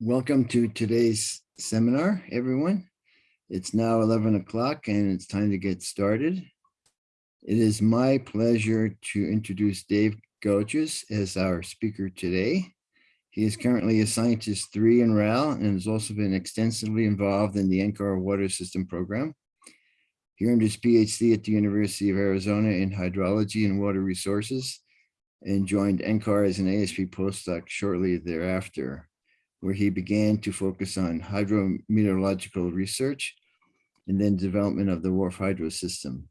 Welcome to today's seminar, everyone. It's now 11 o'clock and it's time to get started. It is my pleasure to introduce Dave Gochis as our speaker today. He is currently a scientist three in RAL and has also been extensively involved in the NCAR water system program. He earned his PhD at the University of Arizona in hydrology and water resources and joined NCAR as an ASP postdoc shortly thereafter where he began to focus on hydrometeorological research and then development of the WRF hydro system.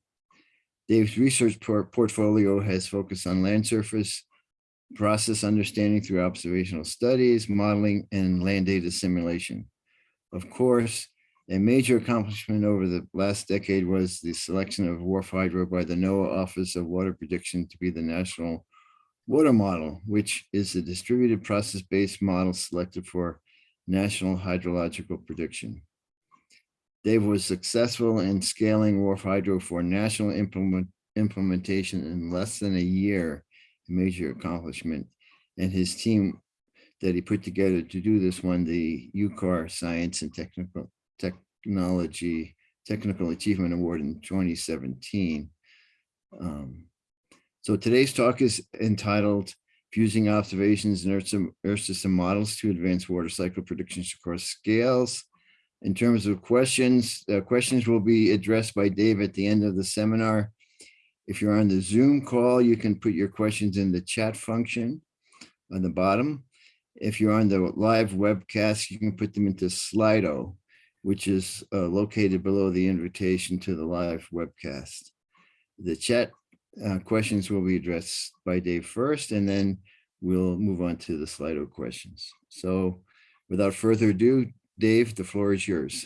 Dave's research por portfolio has focused on land surface, process understanding through observational studies, modeling, and land data simulation. Of course, a major accomplishment over the last decade was the selection of WRF Hydro by the NOAA Office of Water Prediction to be the national water model, which is a distributed process-based model selected for national hydrological prediction. Dave was successful in scaling WRF Hydro for national implement, implementation in less than a year, a major accomplishment. And his team that he put together to do this won the UCAR Science and Technical Technology Technical Achievement Award in 2017. Um, so today's talk is entitled Fusing Observations and Earth, Earth System Models to Advance Water Cycle Predictions Across Scales. In terms of questions, uh, questions will be addressed by Dave at the end of the seminar. If you're on the Zoom call, you can put your questions in the chat function on the bottom. If you're on the live webcast, you can put them into Slido, which is uh, located below the invitation to the live webcast. The chat uh, questions will be addressed by Dave first, and then we'll move on to the Slido questions. So without further ado, Dave, the floor is yours.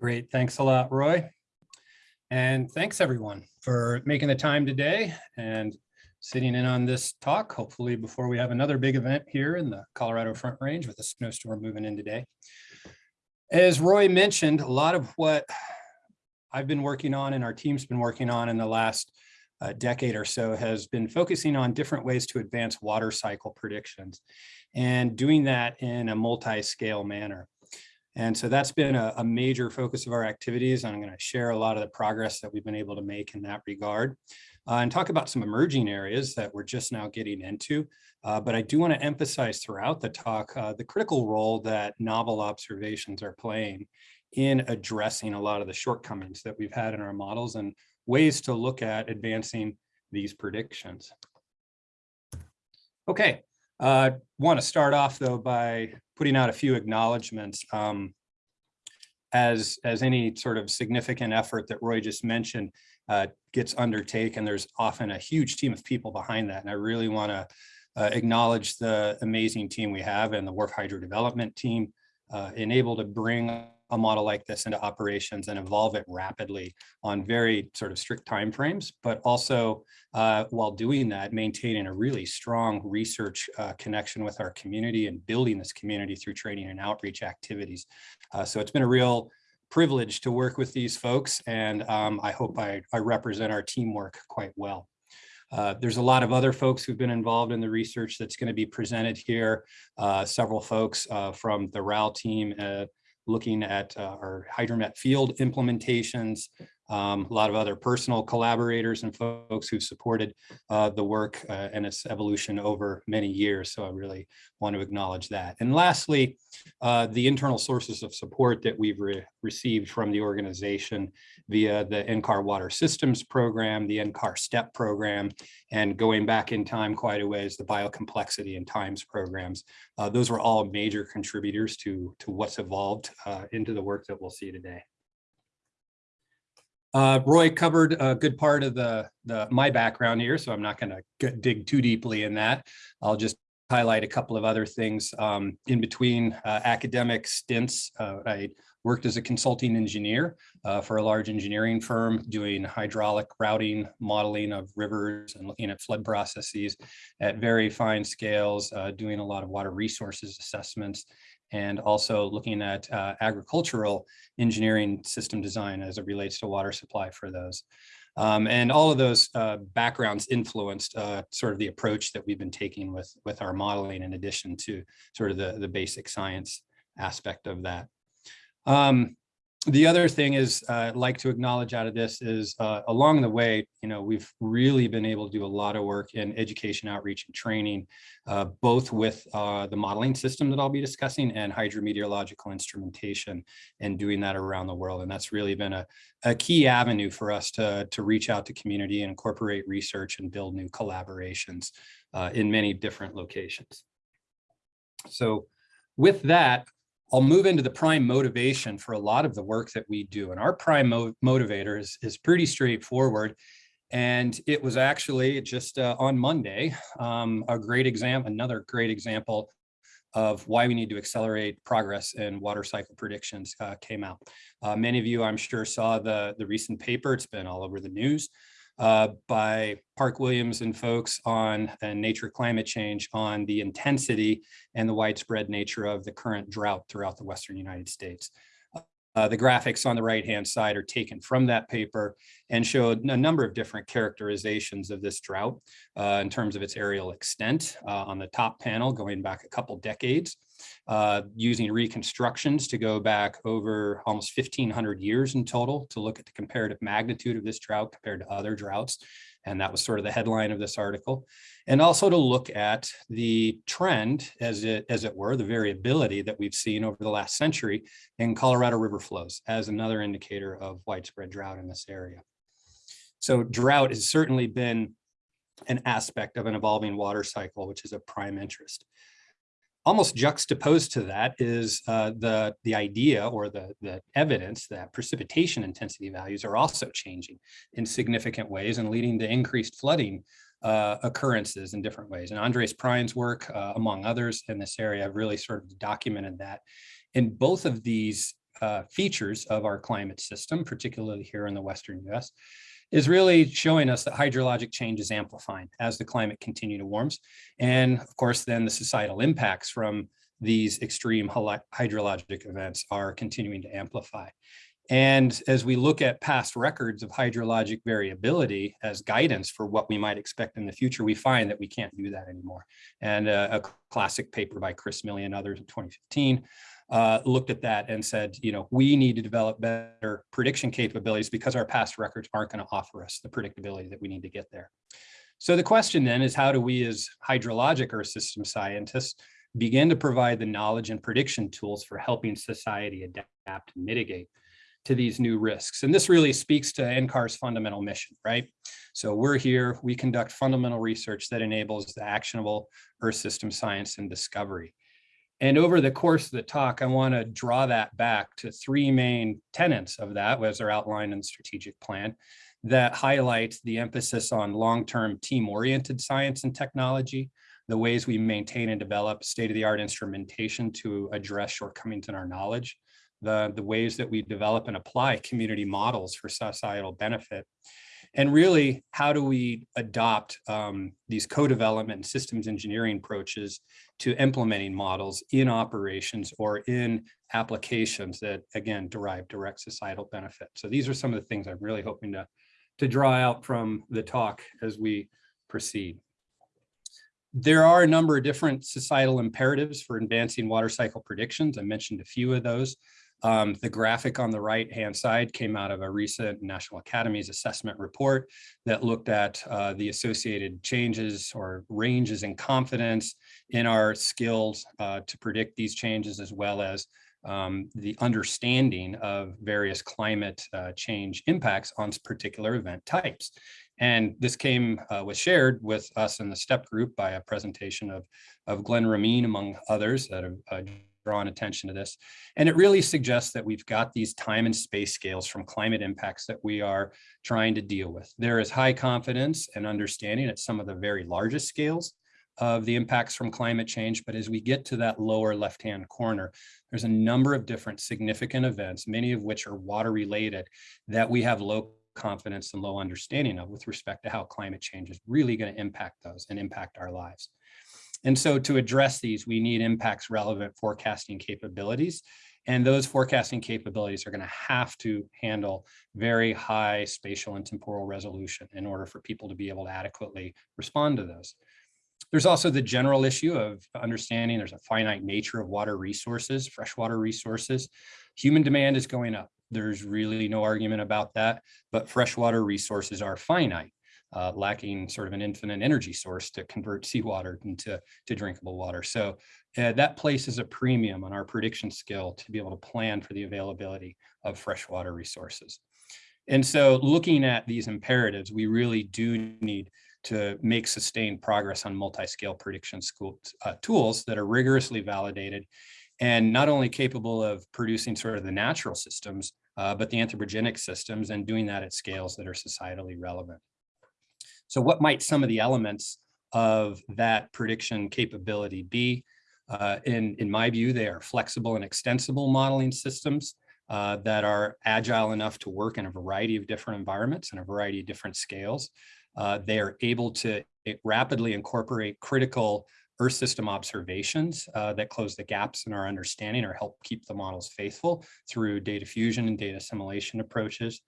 Great. Thanks a lot, Roy. And thanks everyone for making the time today and sitting in on this talk, hopefully before we have another big event here in the Colorado Front Range with a snowstorm moving in today. As Roy mentioned, a lot of what I've been working on and our team's been working on in the last uh, decade or so has been focusing on different ways to advance water cycle predictions and doing that in a multi-scale manner. And so that's been a, a, major focus of our activities. I'm going to share a lot of the progress that we've been able to make in that regard uh, and talk about some emerging areas that we're just now getting into. Uh, but I do want to emphasize throughout the talk uh, the critical role that novel observations are playing in addressing a lot of the shortcomings that we've had in our models and ways to look at advancing these predictions. Okay, uh, want to start off though by putting out a few acknowledgements. Um, as, as any sort of significant effort that Roy just mentioned uh, gets undertaken, there's often a huge team of people behind that. And I really want to uh, acknowledge the amazing team we have and the WRF Hydro development team, uh, enabled to bring a model like this into operations and evolve it rapidly on very sort of strict timeframes, but also uh, while doing that, maintaining a really strong research uh, connection with our community and building this community through training and outreach activities. Uh, so it's been a real privilege to work with these folks, and um, I hope I, I represent our teamwork quite well. Uh, there's a lot of other folks who've been involved in the research that's going to be presented here. Uh, several folks uh, from the RAL team, uh, looking at uh, our hydromet field implementations, um, a lot of other personal collaborators and folks who've supported uh, the work uh, and its evolution over many years. So I really want to acknowledge that. And lastly, uh, the internal sources of support that we've re received from the organization via the NCAR Water Systems Program, the NCAR STEP program, and going back in time quite a ways, the Biocomplexity and Times programs. Uh, those were all major contributors to, to what's evolved uh, into the work that we'll see today. Uh, Roy covered a good part of the, the my background here, so I'm not going to dig too deeply in that. I'll just highlight a couple of other things. Um, in between uh, academic stints, uh, I worked as a consulting engineer uh, for a large engineering firm doing hydraulic routing, modeling of rivers and looking at flood processes at very fine scales, uh, doing a lot of water resources assessments and also looking at uh, agricultural engineering system design as it relates to water supply for those. Um, and all of those uh, backgrounds influenced uh, sort of the approach that we've been taking with, with our modeling in addition to sort of the, the basic science aspect of that. Um, the other thing is uh, I'd like to acknowledge out of this is uh, along the way, you know, we've really been able to do a lot of work in education outreach and training, uh, both with uh, the modeling system that I'll be discussing and hydrometeorological instrumentation and doing that around the world. And that's really been a, a key avenue for us to, to reach out to community and incorporate research and build new collaborations uh, in many different locations. So with that, I'll move into the prime motivation for a lot of the work that we do. And our prime mo motivator is, is pretty straightforward. And it was actually just uh, on Monday, um, a great example, another great example of why we need to accelerate progress in water cycle predictions uh, came out. Uh, many of you, I'm sure, saw the, the recent paper. It's been all over the news uh, by Park Williams and folks on uh, nature climate change on the intensity and the widespread nature of the current drought throughout the Western United States. Uh, the graphics on the right-hand side are taken from that paper and show a number of different characterizations of this drought uh, in terms of its aerial extent. Uh, on the top panel, going back a couple decades, uh, using reconstructions to go back over almost 1500 years in total to look at the comparative magnitude of this drought compared to other droughts. And that was sort of the headline of this article. And also to look at the trend, as it, as it were, the variability that we've seen over the last century in Colorado River flows as another indicator of widespread drought in this area. So drought has certainly been an aspect of an evolving water cycle, which is of prime interest almost juxtaposed to that is uh, the, the idea or the, the evidence that precipitation intensity values are also changing in significant ways and leading to increased flooding uh, occurrences in different ways. And Andreas Prein's work, uh, among others in this area, really sort of documented that. In both of these uh, features of our climate system, particularly here in the Western US, is really showing us that hydrologic change is amplifying as the climate continue to warms. And of course, then the societal impacts from these extreme hydrologic events are continuing to amplify. And as we look at past records of hydrologic variability as guidance for what we might expect in the future, we find that we can't do that anymore. And uh, a classic paper by Chris Milly and others in 2015 uh, looked at that and said, you know, we need to develop better prediction capabilities because our past records aren't going to offer us the predictability that we need to get there. So the question then is how do we as hydrologic earth system scientists begin to provide the knowledge and prediction tools for helping society adapt and mitigate to these new risks. And this really speaks to NCAR's fundamental mission, right? So we're here, we conduct fundamental research that enables the actionable earth system science and discovery. And over the course of the talk, I want to draw that back to three main tenets of that, as are outlined in the strategic plan, that highlight the emphasis on long-term team-oriented science and technology, the ways we maintain and develop state-of-the-art instrumentation to address shortcomings in our knowledge, the, the ways that we develop and apply community models for societal benefit, and really, how do we adopt um, these co-development systems engineering approaches to implementing models in operations or in applications that, again, derive direct societal benefit. So these are some of the things I'm really hoping to, to draw out from the talk as we proceed. There are a number of different societal imperatives for advancing water cycle predictions. I mentioned a few of those. Um, the graphic on the right hand side came out of a recent National Academies assessment report that looked at uh, the associated changes or ranges in confidence in our skills uh, to predict these changes as well as um, the understanding of various climate uh, change impacts on particular event types. And this came, uh, was shared with us in the STEP group by a presentation of, of Glenn Ramin, among others that have uh, drawn attention to this. And it really suggests that we've got these time and space scales from climate impacts that we are trying to deal with. There is high confidence and understanding at some of the very largest scales of the impacts from climate change. But as we get to that lower left-hand corner, there's a number of different significant events, many of which are water related, that we have low confidence and low understanding of with respect to how climate change is really going to impact those and impact our lives. And so to address these, we need impacts relevant forecasting capabilities. And those forecasting capabilities are going to have to handle very high spatial and temporal resolution in order for people to be able to adequately respond to those. There's also the general issue of understanding there's a finite nature of water resources, freshwater resources. Human demand is going up. There's really no argument about that, but freshwater resources are finite, uh, lacking sort of an infinite energy source to convert seawater into to drinkable water. So uh, that places a premium on our prediction skill to be able to plan for the availability of freshwater resources. And so looking at these imperatives, we really do need to make sustained progress on multi-scale prediction school, uh, tools that are rigorously validated and not only capable of producing sort of the natural systems, uh, but the anthropogenic systems and doing that at scales that are societally relevant. So what might some of the elements of that prediction capability be? Uh, in, in my view, they are flexible and extensible modeling systems uh, that are agile enough to work in a variety of different environments and a variety of different scales. Uh, they are able to rapidly incorporate critical Earth system observations uh, that close the gaps in our understanding or help keep the models faithful through data fusion and data assimilation approaches.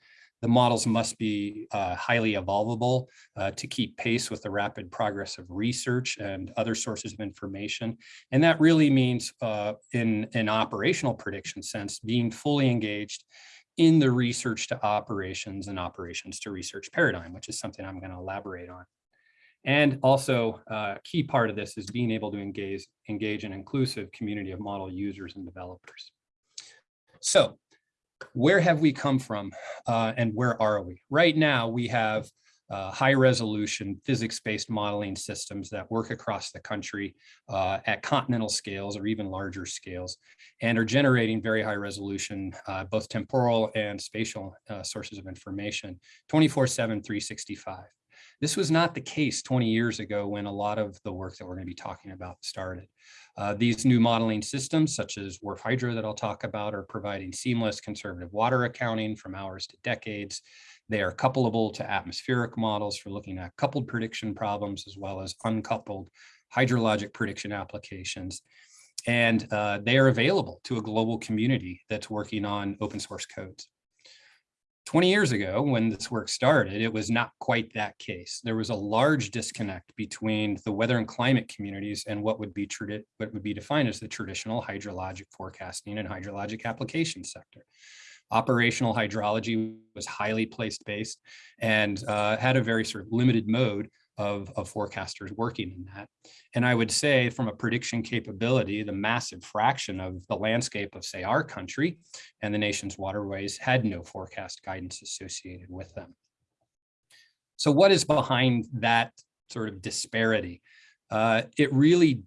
The models must be uh, highly evolvable uh, to keep pace with the rapid progress of research and other sources of information. And that really means uh, in an operational prediction sense, being fully engaged in the research to operations and operations to research paradigm, which is something I'm going to elaborate on. And also a uh, key part of this is being able to engage, engage an inclusive community of model users and developers. So where have we come from uh, and where are we? Right now, we have uh, high resolution physics-based modeling systems that work across the country uh, at continental scales or even larger scales and are generating very high resolution, uh, both temporal and spatial uh, sources of information 24 7, 365. This was not the case 20 years ago when a lot of the work that we're going to be talking about started. Uh, these new modeling systems, such as WRF Hydro that I'll talk about, are providing seamless conservative water accounting from hours to decades. They are coupleable to atmospheric models for looking at coupled prediction problems, as well as uncoupled hydrologic prediction applications. And uh, they are available to a global community that's working on open source codes. 20 years ago, when this work started, it was not quite that case. There was a large disconnect between the weather and climate communities and what would be what would be defined as the traditional hydrologic forecasting and hydrologic application sector. Operational hydrology was highly place-based and uh, had a very sort of limited mode of, of forecasters working in that. And I would say from a prediction capability, the massive fraction of the landscape of say our country and the nation's waterways had no forecast guidance associated with them. So what is behind that sort of disparity? Uh, it really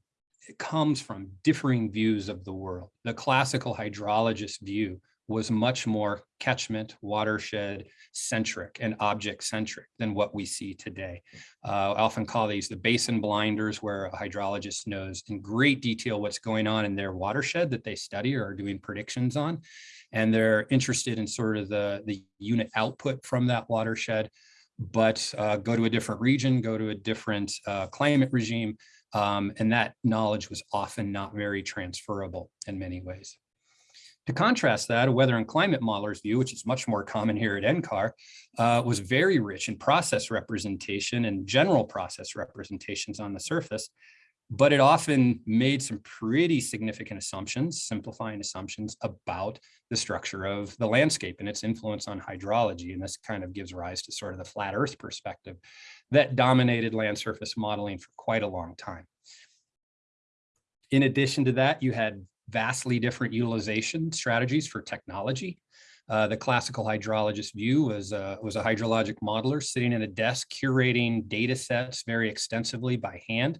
comes from differing views of the world. The classical hydrologist view was much more catchment watershed centric and object centric than what we see today. Uh, I often call these the basin blinders where a hydrologist knows in great detail what's going on in their watershed that they study or are doing predictions on. And they're interested in sort of the, the unit output from that watershed, but uh, go to a different region, go to a different uh, climate regime, um, and that knowledge was often not very transferable in many ways. To contrast that, a weather and climate modeler's view, which is much more common here at NCAR, uh, was very rich in process representation and general process representations on the surface, but it often made some pretty significant assumptions, simplifying assumptions about the structure of the landscape and its influence on hydrology. And this kind of gives rise to sort of the flat earth perspective that dominated land surface modeling for quite a long time. In addition to that, you had vastly different utilization strategies for technology. Uh, the classical hydrologist view was, uh, was a hydrologic modeler sitting at a desk curating data sets very extensively by hand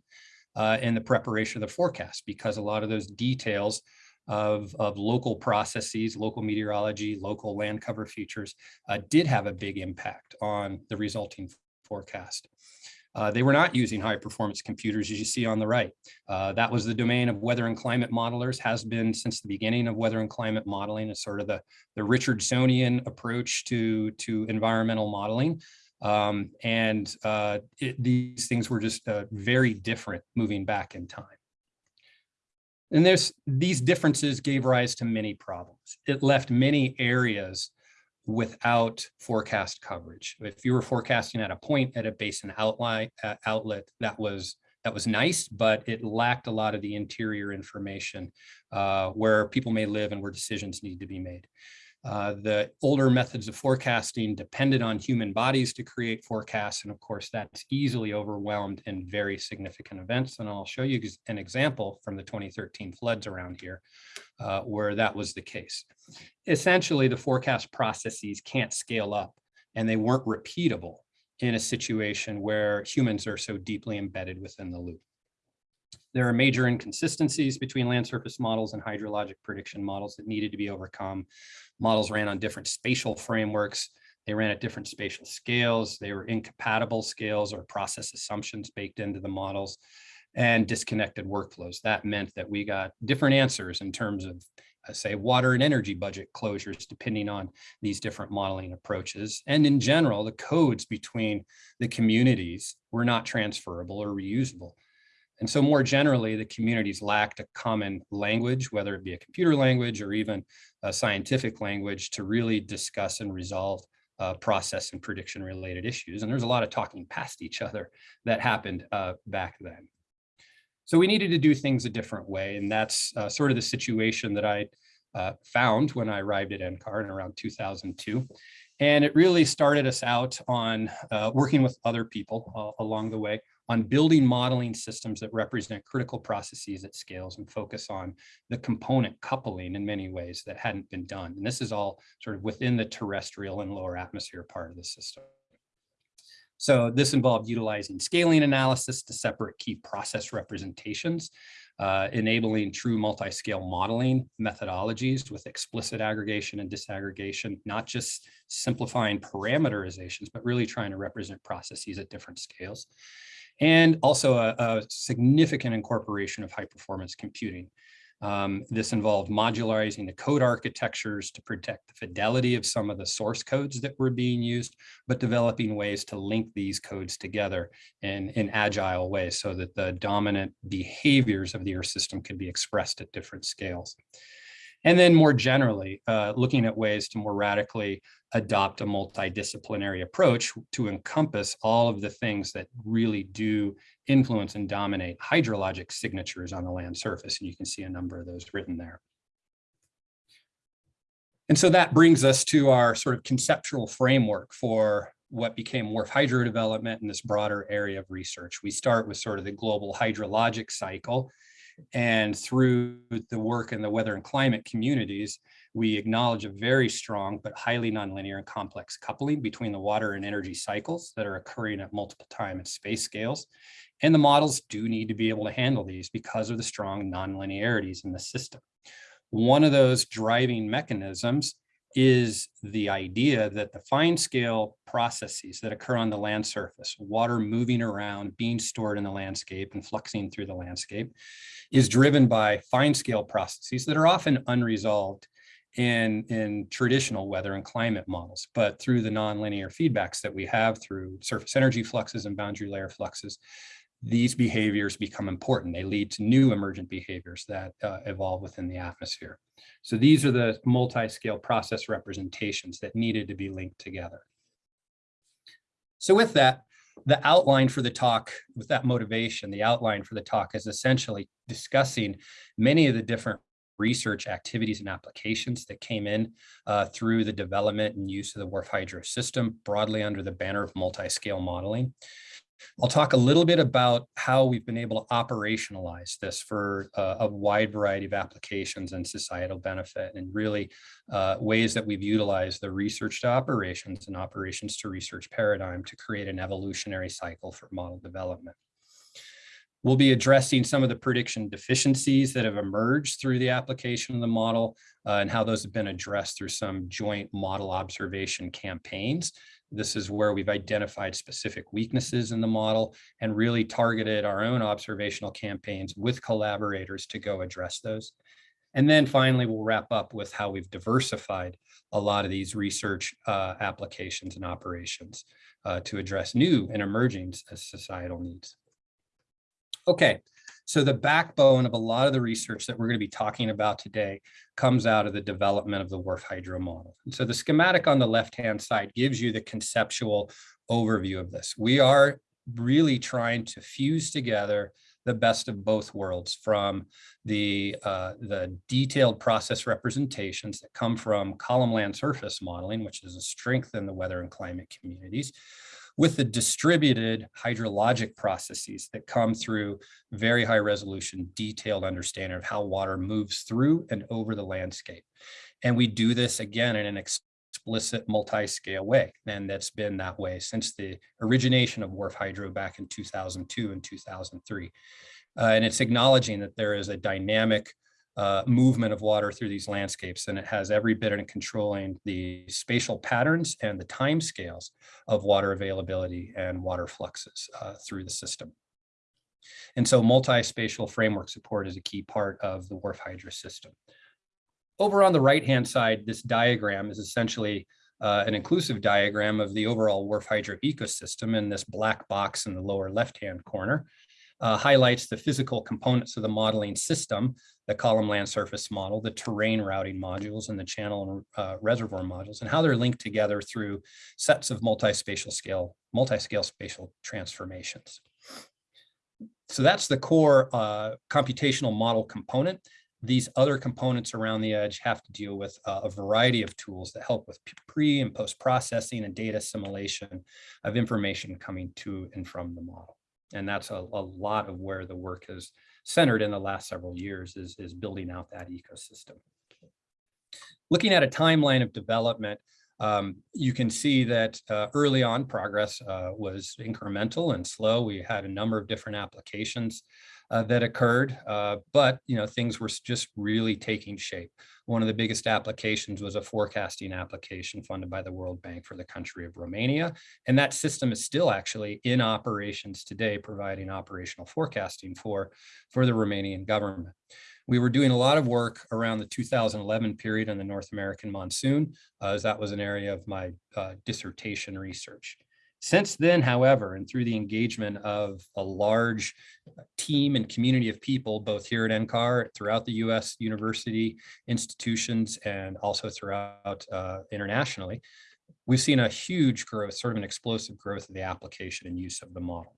uh, in the preparation of the forecast because a lot of those details of, of local processes, local meteorology, local land cover features uh, did have a big impact on the resulting forecast. Uh, they were not using high performance computers as you see on the right. Uh, that was the domain of weather and climate modelers has been since the beginning of weather and climate modeling is sort of the, the Richardsonian approach to, to environmental modeling. Um, and uh, it, these things were just uh, very different moving back in time. And there's these differences gave rise to many problems. It left many areas without forecast coverage. If you were forecasting at a point at a basin outline uh, outlet, that was that was nice, but it lacked a lot of the interior information uh, where people may live and where decisions need to be made. Uh, the older methods of forecasting depended on human bodies to create forecasts. And of course, that's easily overwhelmed in very significant events. And I'll show you an example from the 2013 floods around here uh, where that was the case. Essentially, the forecast processes can't scale up and they weren't repeatable in a situation where humans are so deeply embedded within the loop. There are major inconsistencies between land surface models and hydrologic prediction models that needed to be overcome. Models ran on different spatial frameworks. They ran at different spatial scales. They were incompatible scales or process assumptions baked into the models and disconnected workflows. That meant that we got different answers in terms of uh, say water and energy budget closures depending on these different modeling approaches. And in general, the codes between the communities were not transferable or reusable. And so more generally, the communities lacked a common language, whether it be a computer language or even a scientific language to really discuss and resolve uh, process and prediction related issues. And there's a lot of talking past each other that happened uh, back then. So we needed to do things a different way. And that's uh, sort of the situation that I uh, found when I arrived at NCAR in around 2002. And it really started us out on uh, working with other people uh, along the way on building modeling systems that represent critical processes at scales and focus on the component coupling in many ways that hadn't been done. And this is all sort of within the terrestrial and lower atmosphere part of the system. So this involved utilizing scaling analysis to separate key process representations, uh, enabling true multi-scale modeling methodologies with explicit aggregation and disaggregation, not just simplifying parameterizations, but really trying to represent processes at different scales. And also a, a significant incorporation of high performance computing. Um, this involved modularizing the code architectures to protect the fidelity of some of the source codes that were being used, but developing ways to link these codes together in, in agile ways so that the dominant behaviors of the Earth system could be expressed at different scales. And then more generally, uh, looking at ways to more radically adopt a multidisciplinary approach to encompass all of the things that really do influence and dominate hydrologic signatures on the land surface. And you can see a number of those written there. And so that brings us to our sort of conceptual framework for what became WRF hydro development in this broader area of research. We start with sort of the global hydrologic cycle and through the work in the weather and climate communities, we acknowledge a very strong but highly nonlinear and complex coupling between the water and energy cycles that are occurring at multiple time and space scales. And the models do need to be able to handle these because of the strong nonlinearities in the system. One of those driving mechanisms is the idea that the fine scale processes that occur on the land surface, water moving around, being stored in the landscape and fluxing through the landscape, is driven by fine scale processes that are often unresolved in, in traditional weather and climate models, but through the nonlinear feedbacks that we have through surface energy fluxes and boundary layer fluxes, these behaviors become important. They lead to new emergent behaviors that uh, evolve within the atmosphere. So these are the multi-scale process representations that needed to be linked together. So with that, the outline for the talk, with that motivation, the outline for the talk is essentially discussing many of the different research activities and applications that came in uh, through the development and use of the WRF Hydro system broadly under the banner of multi-scale modeling. I'll talk a little bit about how we've been able to operationalize this for uh, a wide variety of applications and societal benefit and really uh, ways that we've utilized the research to operations and operations to research paradigm to create an evolutionary cycle for model development. We'll be addressing some of the prediction deficiencies that have emerged through the application of the model uh, and how those have been addressed through some joint model observation campaigns this is where we've identified specific weaknesses in the model and really targeted our own observational campaigns with collaborators to go address those. And then finally, we'll wrap up with how we've diversified a lot of these research uh, applications and operations uh, to address new and emerging societal needs. Okay, So the backbone of a lot of the research that we're going to be talking about today comes out of the development of the WRF Hydro model. And so the schematic on the left-hand side gives you the conceptual overview of this. We are really trying to fuse together the best of both worlds from the, uh, the detailed process representations that come from column land surface modeling, which is a strength in the weather and climate communities, with the distributed hydrologic processes that come through very high resolution, detailed understanding of how water moves through and over the landscape. And we do this again in an explicit multi-scale way. And that's been that way since the origination of WRF Hydro back in 2002 and 2003. Uh, and it's acknowledging that there is a dynamic uh, movement of water through these landscapes, and it has every bit in controlling the spatial patterns and the time scales of water availability and water fluxes uh, through the system. And so multi-spatial framework support is a key part of the WRF Hydro system. Over on the right-hand side, this diagram is essentially uh, an inclusive diagram of the overall WRF Hydro ecosystem and this black box in the lower left-hand corner uh, highlights the physical components of the modeling system, the column land surface model, the terrain routing modules, and the channel and uh, reservoir modules, and how they're linked together through sets of multi-spatial scale, multi-scale spatial transformations. So that's the core uh, computational model component. These other components around the edge have to deal with uh, a variety of tools that help with pre and post processing and data assimilation of information coming to and from the model. And that's a, a lot of where the work has centered in the last several years is, is building out that ecosystem. Looking at a timeline of development, um, you can see that uh, early on progress uh, was incremental and slow. We had a number of different applications uh, that occurred, uh, but you know things were just really taking shape. One of the biggest applications was a forecasting application funded by the World Bank for the country of Romania, and that system is still actually in operations today, providing operational forecasting for for the Romanian government. We were doing a lot of work around the 2011 period on the North American monsoon, uh, as that was an area of my uh, dissertation research. Since then, however, and through the engagement of a large team and community of people, both here at NCAR, throughout the US university institutions, and also throughout uh, internationally, we've seen a huge growth, sort of an explosive growth of the application and use of the model.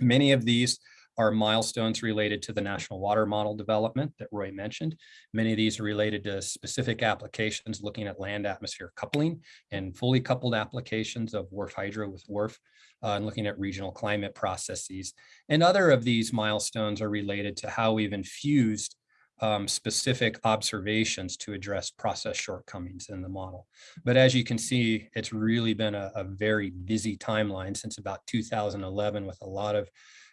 Many of these are milestones related to the national water model development that Roy mentioned. Many of these are related to specific applications looking at land atmosphere coupling and fully coupled applications of WRF hydro with WRF uh, and looking at regional climate processes. And other of these milestones are related to how we've infused um, specific observations to address process shortcomings in the model. But as you can see, it's really been a, a very busy timeline since about 2011 with a lot of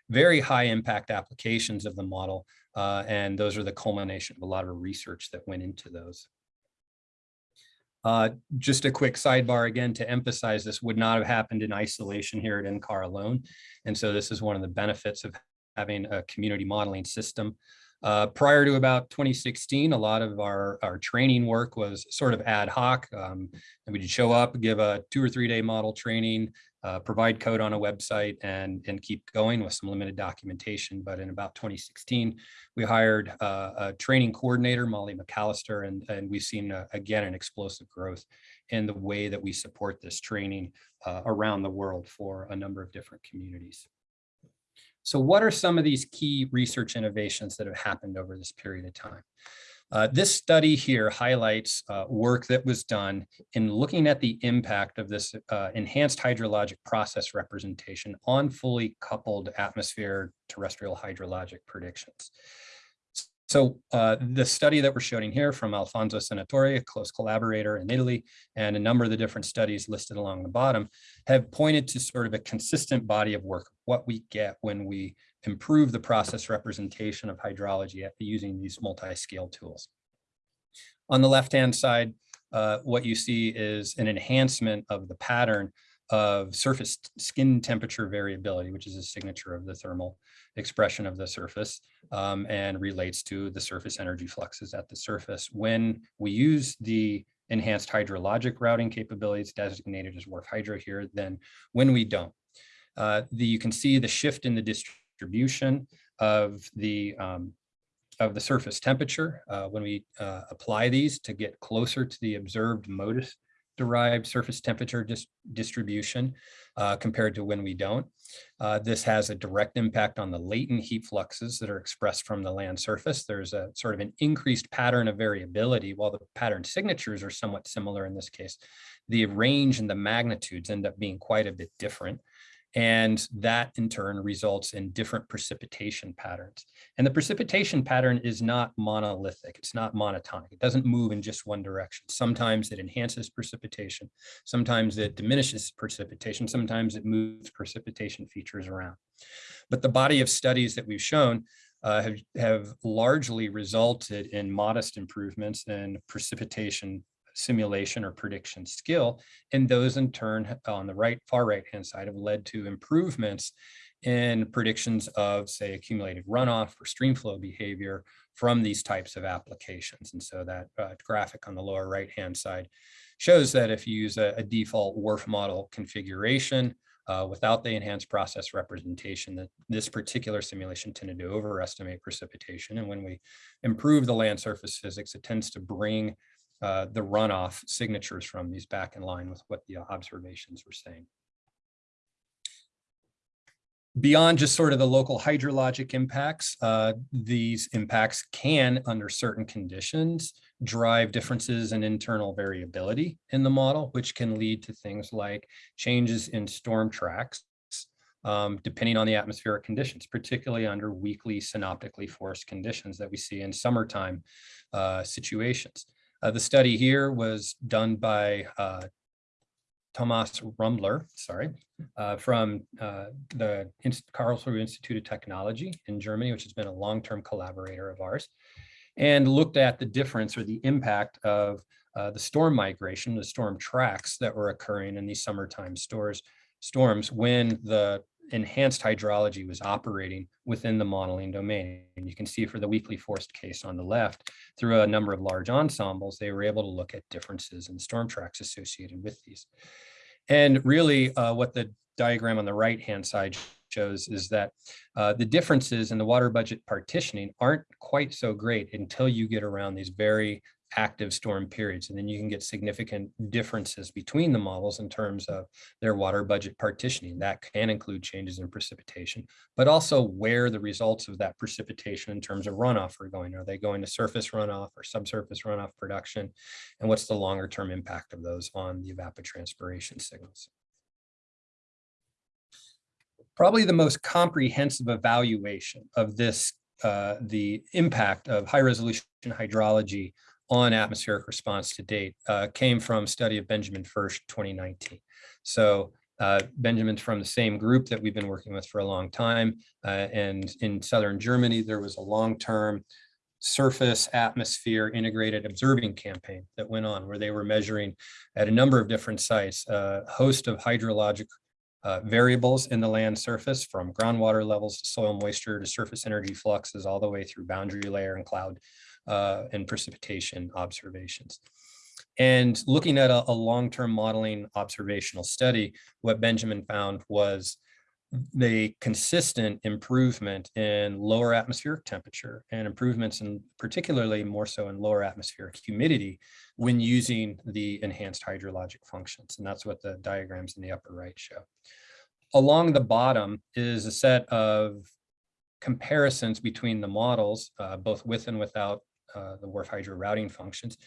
very high impact applications of the model. Uh, and those are the culmination of a lot of research that went into those. Uh, just a quick sidebar again to emphasize this would not have happened in isolation here at NCAR alone. And so this is one of the benefits of having a community modeling system. Uh, prior to about 2016, a lot of our, our training work was sort of ad hoc. Um, and we'd show up, give a two or three day model training, uh, provide code on a website and, and keep going with some limited documentation. But in about 2016, we hired uh, a training coordinator, Molly McAllister, and, and we've seen, uh, again, an explosive growth in the way that we support this training uh, around the world for a number of different communities. So what are some of these key research innovations that have happened over this period of time? Uh, this study here highlights uh, work that was done in looking at the impact of this uh, enhanced hydrologic process representation on fully coupled atmosphere terrestrial hydrologic predictions. So uh, the study that we're showing here from Alfonso Senatore, a close collaborator in Italy, and a number of the different studies listed along the bottom have pointed to sort of a consistent body of work, what we get when we improve the process representation of hydrology using these multi-scale tools. On the left-hand side, uh, what you see is an enhancement of the pattern of surface skin temperature variability, which is a signature of the thermal expression of the surface um, and relates to the surface energy fluxes at the surface. When we use the enhanced hydrologic routing capabilities designated as WRF hydro here, then when we don't. Uh, the, you can see the shift in the distribution distribution of the um, of the surface temperature uh, when we uh, apply these to get closer to the observed MODIS derived surface temperature dis distribution uh, compared to when we don't. Uh, this has a direct impact on the latent heat fluxes that are expressed from the land surface. There's a sort of an increased pattern of variability while the pattern signatures are somewhat similar in this case. The range and the magnitudes end up being quite a bit different. And that in turn results in different precipitation patterns. And the precipitation pattern is not monolithic. It's not monotonic. It doesn't move in just one direction. Sometimes it enhances precipitation. Sometimes it diminishes precipitation. Sometimes it moves precipitation features around. But the body of studies that we've shown uh, have, have largely resulted in modest improvements in precipitation simulation or prediction skill. And those in turn on the right, far right hand side have led to improvements in predictions of say accumulated runoff or stream flow behavior from these types of applications. And so that uh, graphic on the lower right hand side shows that if you use a, a default WRF model configuration uh, without the enhanced process representation that this particular simulation tended to overestimate precipitation. And when we improve the land surface physics, it tends to bring uh, the runoff signatures from these back in line with what the observations were saying. Beyond just sort of the local hydrologic impacts, uh, these impacts can, under certain conditions, drive differences in internal variability in the model, which can lead to things like changes in storm tracks, um, depending on the atmospheric conditions, particularly under weakly synoptically forced conditions that we see in summertime uh, situations. Uh, the study here was done by uh, Thomas Rummler, sorry, uh, from uh, the Inst Karlsruhe Institute of Technology in Germany, which has been a long-term collaborator of ours, and looked at the difference or the impact of uh, the storm migration, the storm tracks that were occurring in these summertime stores, storms when the enhanced hydrology was operating within the modeling domain. And you can see for the weakly forced case on the left, through a number of large ensembles, they were able to look at differences in storm tracks associated with these. And really uh, what the diagram on the right-hand side shows is that uh, the differences in the water budget partitioning aren't quite so great until you get around these very active storm periods. And then you can get significant differences between the models in terms of their water budget partitioning. That can include changes in precipitation, but also where the results of that precipitation in terms of runoff are going. Are they going to surface runoff or subsurface runoff production? And what's the longer term impact of those on the evapotranspiration signals? Probably the most comprehensive evaluation of this uh, the impact of high resolution hydrology on atmospheric response to date uh, came from study of Benjamin Fersch 2019. So uh, Benjamin's from the same group that we've been working with for a long time. Uh, and in Southern Germany, there was a long-term surface atmosphere integrated observing campaign that went on where they were measuring at a number of different sites, a host of hydrologic uh, variables in the land surface from groundwater levels to soil moisture to surface energy fluxes all the way through boundary layer and cloud uh, and precipitation observations. And looking at a, a long-term modeling observational study, what Benjamin found was the consistent improvement in lower atmospheric temperature and improvements in particularly more so in lower atmospheric humidity when using the enhanced hydrologic functions. And that's what the diagrams in the upper right show. Along the bottom is a set of comparisons between the models, uh, both with and without uh, the WRF hydro routing functions,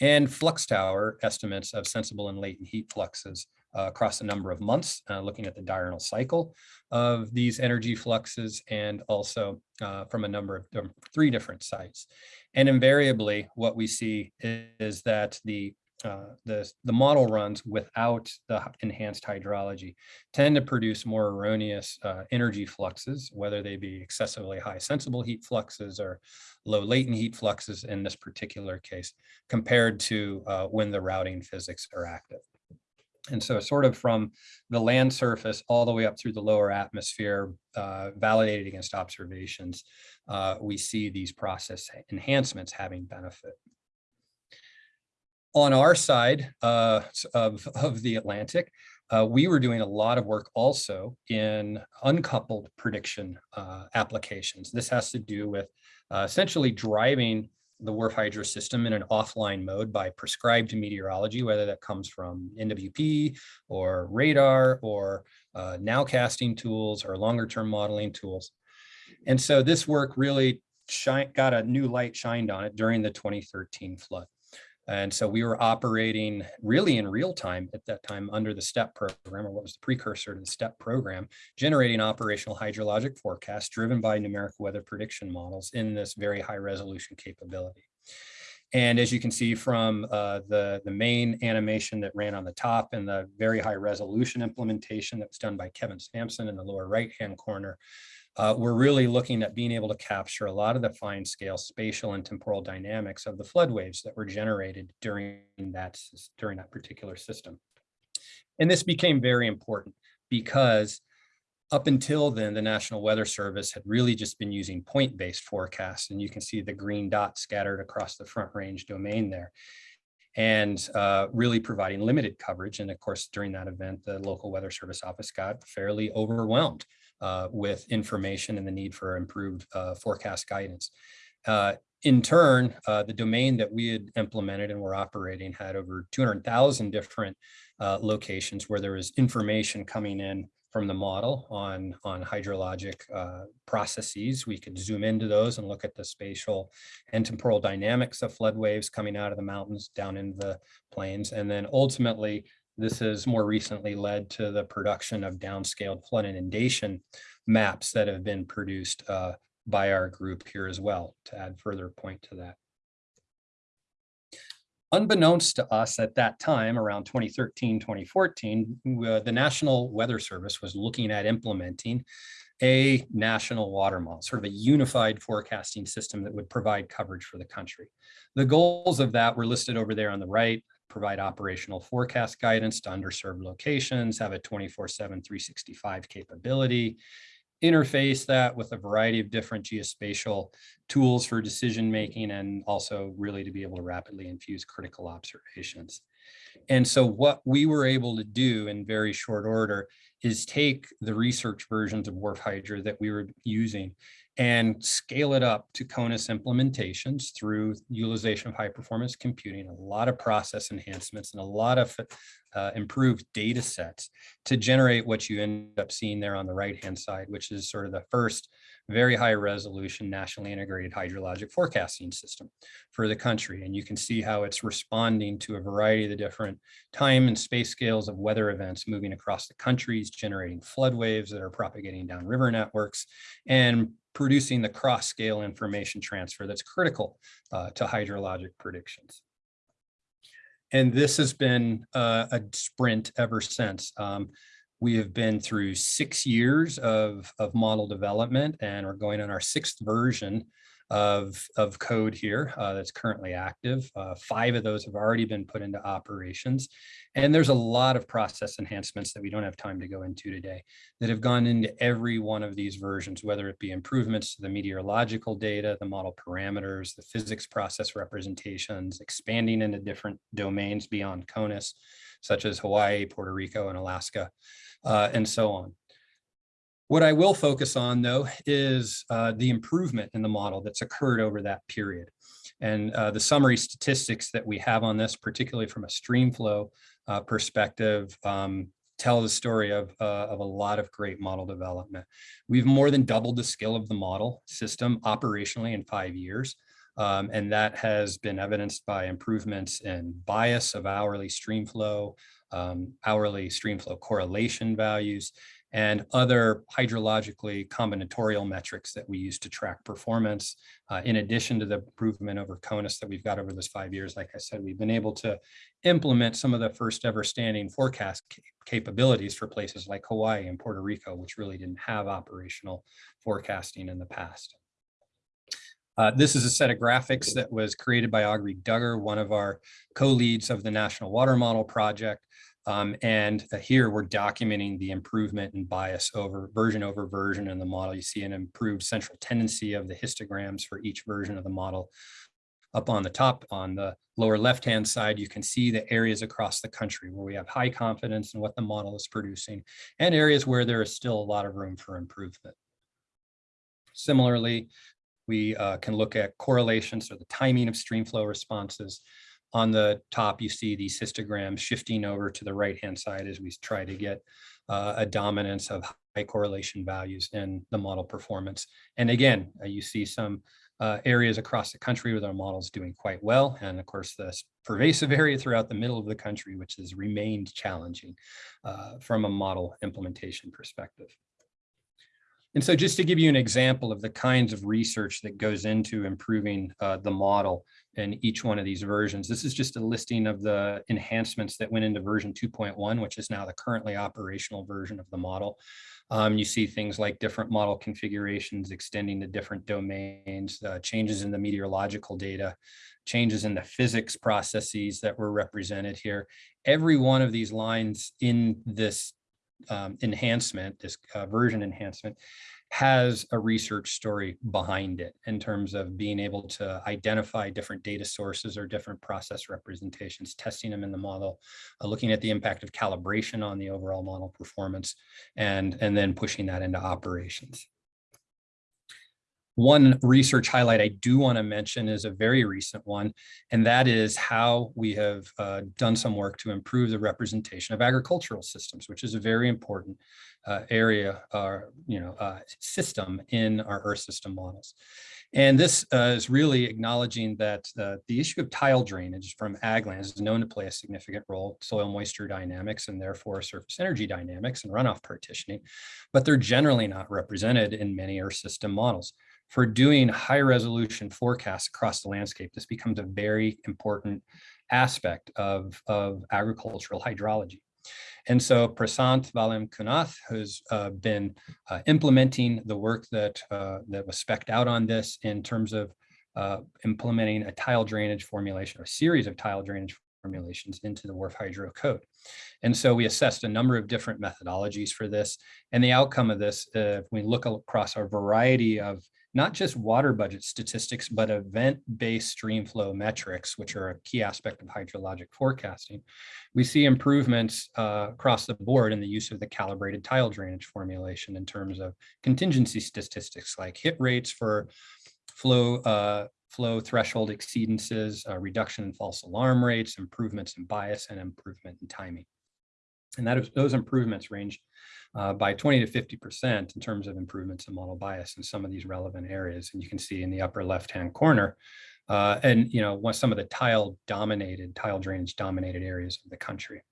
and flux tower estimates of sensible and latent heat fluxes uh, across a number of months, uh, looking at the diurnal cycle of these energy fluxes and also uh, from a number of three different sites. And invariably, what we see is that the uh, the, the model runs without the enhanced hydrology tend to produce more erroneous uh, energy fluxes, whether they be excessively high sensible heat fluxes or low latent heat fluxes in this particular case, compared to uh, when the routing physics are active. And so sort of from the land surface all the way up through the lower atmosphere, uh, validated against observations, uh, we see these process enhancements having benefit on our side uh, of, of the Atlantic, uh, we were doing a lot of work also in uncoupled prediction uh, applications. This has to do with uh, essentially driving the WRF Hydro system in an offline mode by prescribed meteorology, whether that comes from NWP or radar or uh, nowcasting tools or longer term modeling tools. And so this work really shine, got a new light shined on it during the 2013 flood. And so we were operating really in real time at that time under the STEP program, or what was the precursor to the STEP program, generating operational hydrologic forecasts driven by numeric weather prediction models in this very high resolution capability. And as you can see from uh, the, the main animation that ran on the top and the very high resolution implementation that was done by Kevin Sampson in the lower right-hand corner, uh, we're really looking at being able to capture a lot of the fine scale spatial and temporal dynamics of the flood waves that were generated during that, during that particular system. And this became very important because up until then, the National Weather Service had really just been using point-based forecasts, and you can see the green dot scattered across the Front Range domain there and uh, really providing limited coverage. And of course, during that event, the local weather service office got fairly overwhelmed uh, with information and the need for improved uh, forecast guidance. Uh, in turn, uh, the domain that we had implemented and were operating had over 200,000 different uh, locations where there was information coming in from the model on, on hydrologic uh, processes. We could zoom into those and look at the spatial and temporal dynamics of flood waves coming out of the mountains down into the plains. And then ultimately, this has more recently led to the production of downscaled flood inundation maps that have been produced uh, by our group here as well to add further point to that. Unbeknownst to us at that time, around 2013, 2014, uh, the National Weather Service was looking at implementing a national water model, sort of a unified forecasting system that would provide coverage for the country. The goals of that were listed over there on the right, provide operational forecast guidance to underserved locations, have a 24-7, 365 capability, interface that with a variety of different geospatial tools for decision making and also really to be able to rapidly infuse critical observations. And so what we were able to do in very short order is take the research versions of WRF Hydro that we were using and scale it up to CONUS implementations through utilization of high performance computing, a lot of process enhancements and a lot of uh, improved data sets to generate what you end up seeing there on the right hand side, which is sort of the first very high resolution nationally integrated hydrologic forecasting system for the country. And you can see how it's responding to a variety of the different time and space scales of weather events moving across the countries, generating flood waves that are propagating down river networks and producing the cross scale information transfer that's critical uh, to hydrologic predictions. And this has been uh, a sprint ever since. Um, we have been through six years of, of model development and we're going on our sixth version of, of code here uh, that's currently active. Uh, five of those have already been put into operations. And there's a lot of process enhancements that we don't have time to go into today that have gone into every one of these versions, whether it be improvements to the meteorological data, the model parameters, the physics process representations, expanding into different domains beyond CONUS, such as Hawaii, Puerto Rico, and Alaska uh, and so on. What I will focus on, though, is uh, the improvement in the model that's occurred over that period. And uh, the summary statistics that we have on this, particularly from a streamflow uh, perspective, um, tell the story of, uh, of a lot of great model development. We've more than doubled the skill of the model system operationally in five years. Um, and that has been evidenced by improvements in bias of hourly streamflow, um, hourly streamflow correlation values, and other hydrologically combinatorial metrics that we use to track performance. Uh, in addition to the improvement over CONUS that we've got over those five years, like I said, we've been able to implement some of the first ever standing forecast capabilities for places like Hawaii and Puerto Rico, which really didn't have operational forecasting in the past. Uh, this is a set of graphics that was created by Aubrey Dugger, one of our co-leads of the National Water Model Project. Um, and uh, here we're documenting the improvement in bias over version over version in the model. You see an improved central tendency of the histograms for each version of the model up on the top, on the lower left-hand side, you can see the areas across the country where we have high confidence in what the model is producing and areas where there is still a lot of room for improvement. Similarly, we uh, can look at correlations or the timing of streamflow responses. On the top, you see these histograms shifting over to the right-hand side as we try to get uh, a dominance of high correlation values in the model performance. And again, uh, you see some uh, areas across the country where our models doing quite well. And of course, this pervasive area throughout the middle of the country, which has remained challenging uh, from a model implementation perspective. And so just to give you an example of the kinds of research that goes into improving uh, the model in each one of these versions, this is just a listing of the enhancements that went into version 2.1, which is now the currently operational version of the model. Um, you see things like different model configurations extending to different domains, uh, changes in the meteorological data, changes in the physics processes that were represented here. Every one of these lines in this um, enhancement, this uh, version enhancement, has a research story behind it in terms of being able to identify different data sources or different process representations, testing them in the model, uh, looking at the impact of calibration on the overall model performance, and, and then pushing that into operations. One research highlight I do want to mention is a very recent one, and that is how we have uh, done some work to improve the representation of agricultural systems, which is a very important uh, area or you know uh, system in our Earth system models. And this uh, is really acknowledging that uh, the issue of tile drainage from ag lands is known to play a significant role, soil moisture dynamics and therefore surface energy dynamics and runoff partitioning, but they're generally not represented in many Earth system models for doing high resolution forecasts across the landscape, this becomes a very important aspect of, of agricultural hydrology. And so Prasanth Valayamkunnath, who's uh, been uh, implementing the work that, uh, that was specked out on this in terms of uh, implementing a tile drainage formulation or a series of tile drainage formulations into the WRF Hydro Code. And so we assessed a number of different methodologies for this. And the outcome of this, uh, if we look across a variety of not just water budget statistics, but event-based stream flow metrics, which are a key aspect of hydrologic forecasting. We see improvements uh, across the board in the use of the calibrated tile drainage formulation in terms of contingency statistics like hit rates for flow uh, flow threshold exceedances, uh, reduction in false alarm rates, improvements in bias, and improvement in timing. And that is, those improvements range uh, by 20 to 50% in terms of improvements in model bias in some of these relevant areas. And you can see in the upper left-hand corner, uh, and you know, some of the tile dominated, tile drainage dominated areas of the country.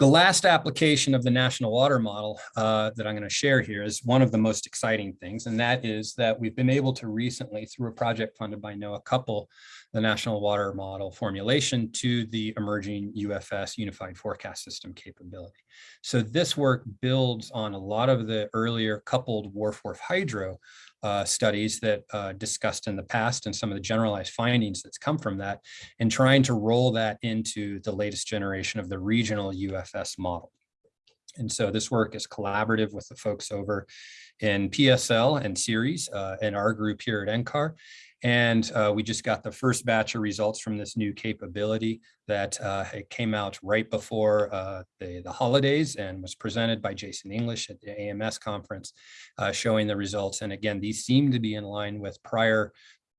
The last application of the national water model uh, that I'm going to share here is one of the most exciting things, and that is that we've been able to recently, through a project funded by NOAA, couple the national water model formulation to the emerging UFS Unified Forecast System capability. So this work builds on a lot of the earlier coupled WRF-WRF hydro uh, studies that uh, discussed in the past and some of the generalized findings that's come from that and trying to roll that into the latest generation of the regional UFS model. And so this work is collaborative with the folks over in PSL and CIRES uh, and our group here at NCAR. And uh, we just got the first batch of results from this new capability that uh, came out right before uh, the, the holidays and was presented by Jason English at the AMS conference, uh, showing the results. And again, these seem to be in line with prior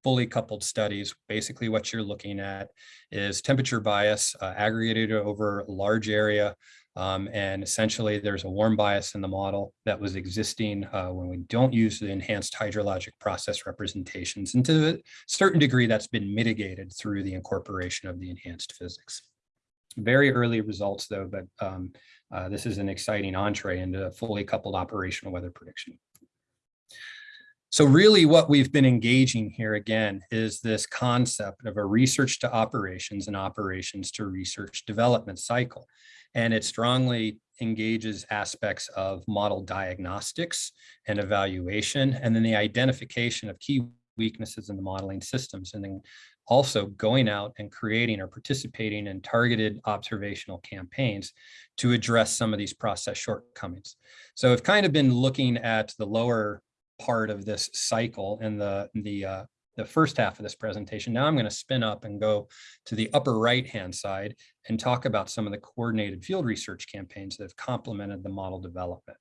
fully coupled studies. Basically what you're looking at is temperature bias uh, aggregated over a large area um, and essentially there's a warm bias in the model that was existing uh, when we don't use the enhanced hydrologic process representations. And to a certain degree, that's been mitigated through the incorporation of the enhanced physics. Very early results though, but um, uh, this is an exciting entree into fully coupled operational weather prediction. So really what we've been engaging here again is this concept of a research to operations and operations to research development cycle and it strongly engages aspects of model diagnostics and evaluation, and then the identification of key weaknesses in the modeling systems, and then also going out and creating or participating in targeted observational campaigns to address some of these process shortcomings. So I've kind of been looking at the lower part of this cycle and the, the uh, the first half of this presentation. Now I'm going to spin up and go to the upper right-hand side and talk about some of the coordinated field research campaigns that have complemented the model development.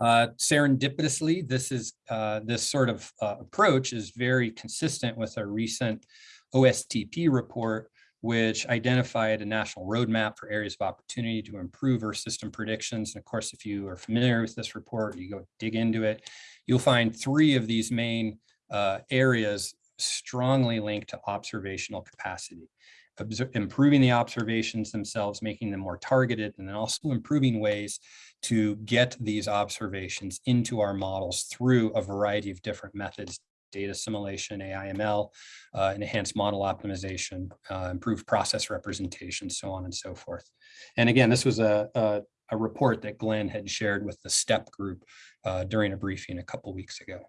Uh, serendipitously, this is uh, this sort of uh, approach is very consistent with a recent OSTP report, which identified a national roadmap for areas of opportunity to improve our system predictions. And of course, if you are familiar with this report, you go dig into it, you'll find three of these main uh, areas strongly linked to observational capacity. Obser improving the observations themselves, making them more targeted, and then also improving ways to get these observations into our models through a variety of different methods, data assimilation, AIML, uh, enhanced model optimization, uh, improved process representation, so on and so forth. And again, this was a, a, a report that Glenn had shared with the STEP group uh, during a briefing a couple weeks ago.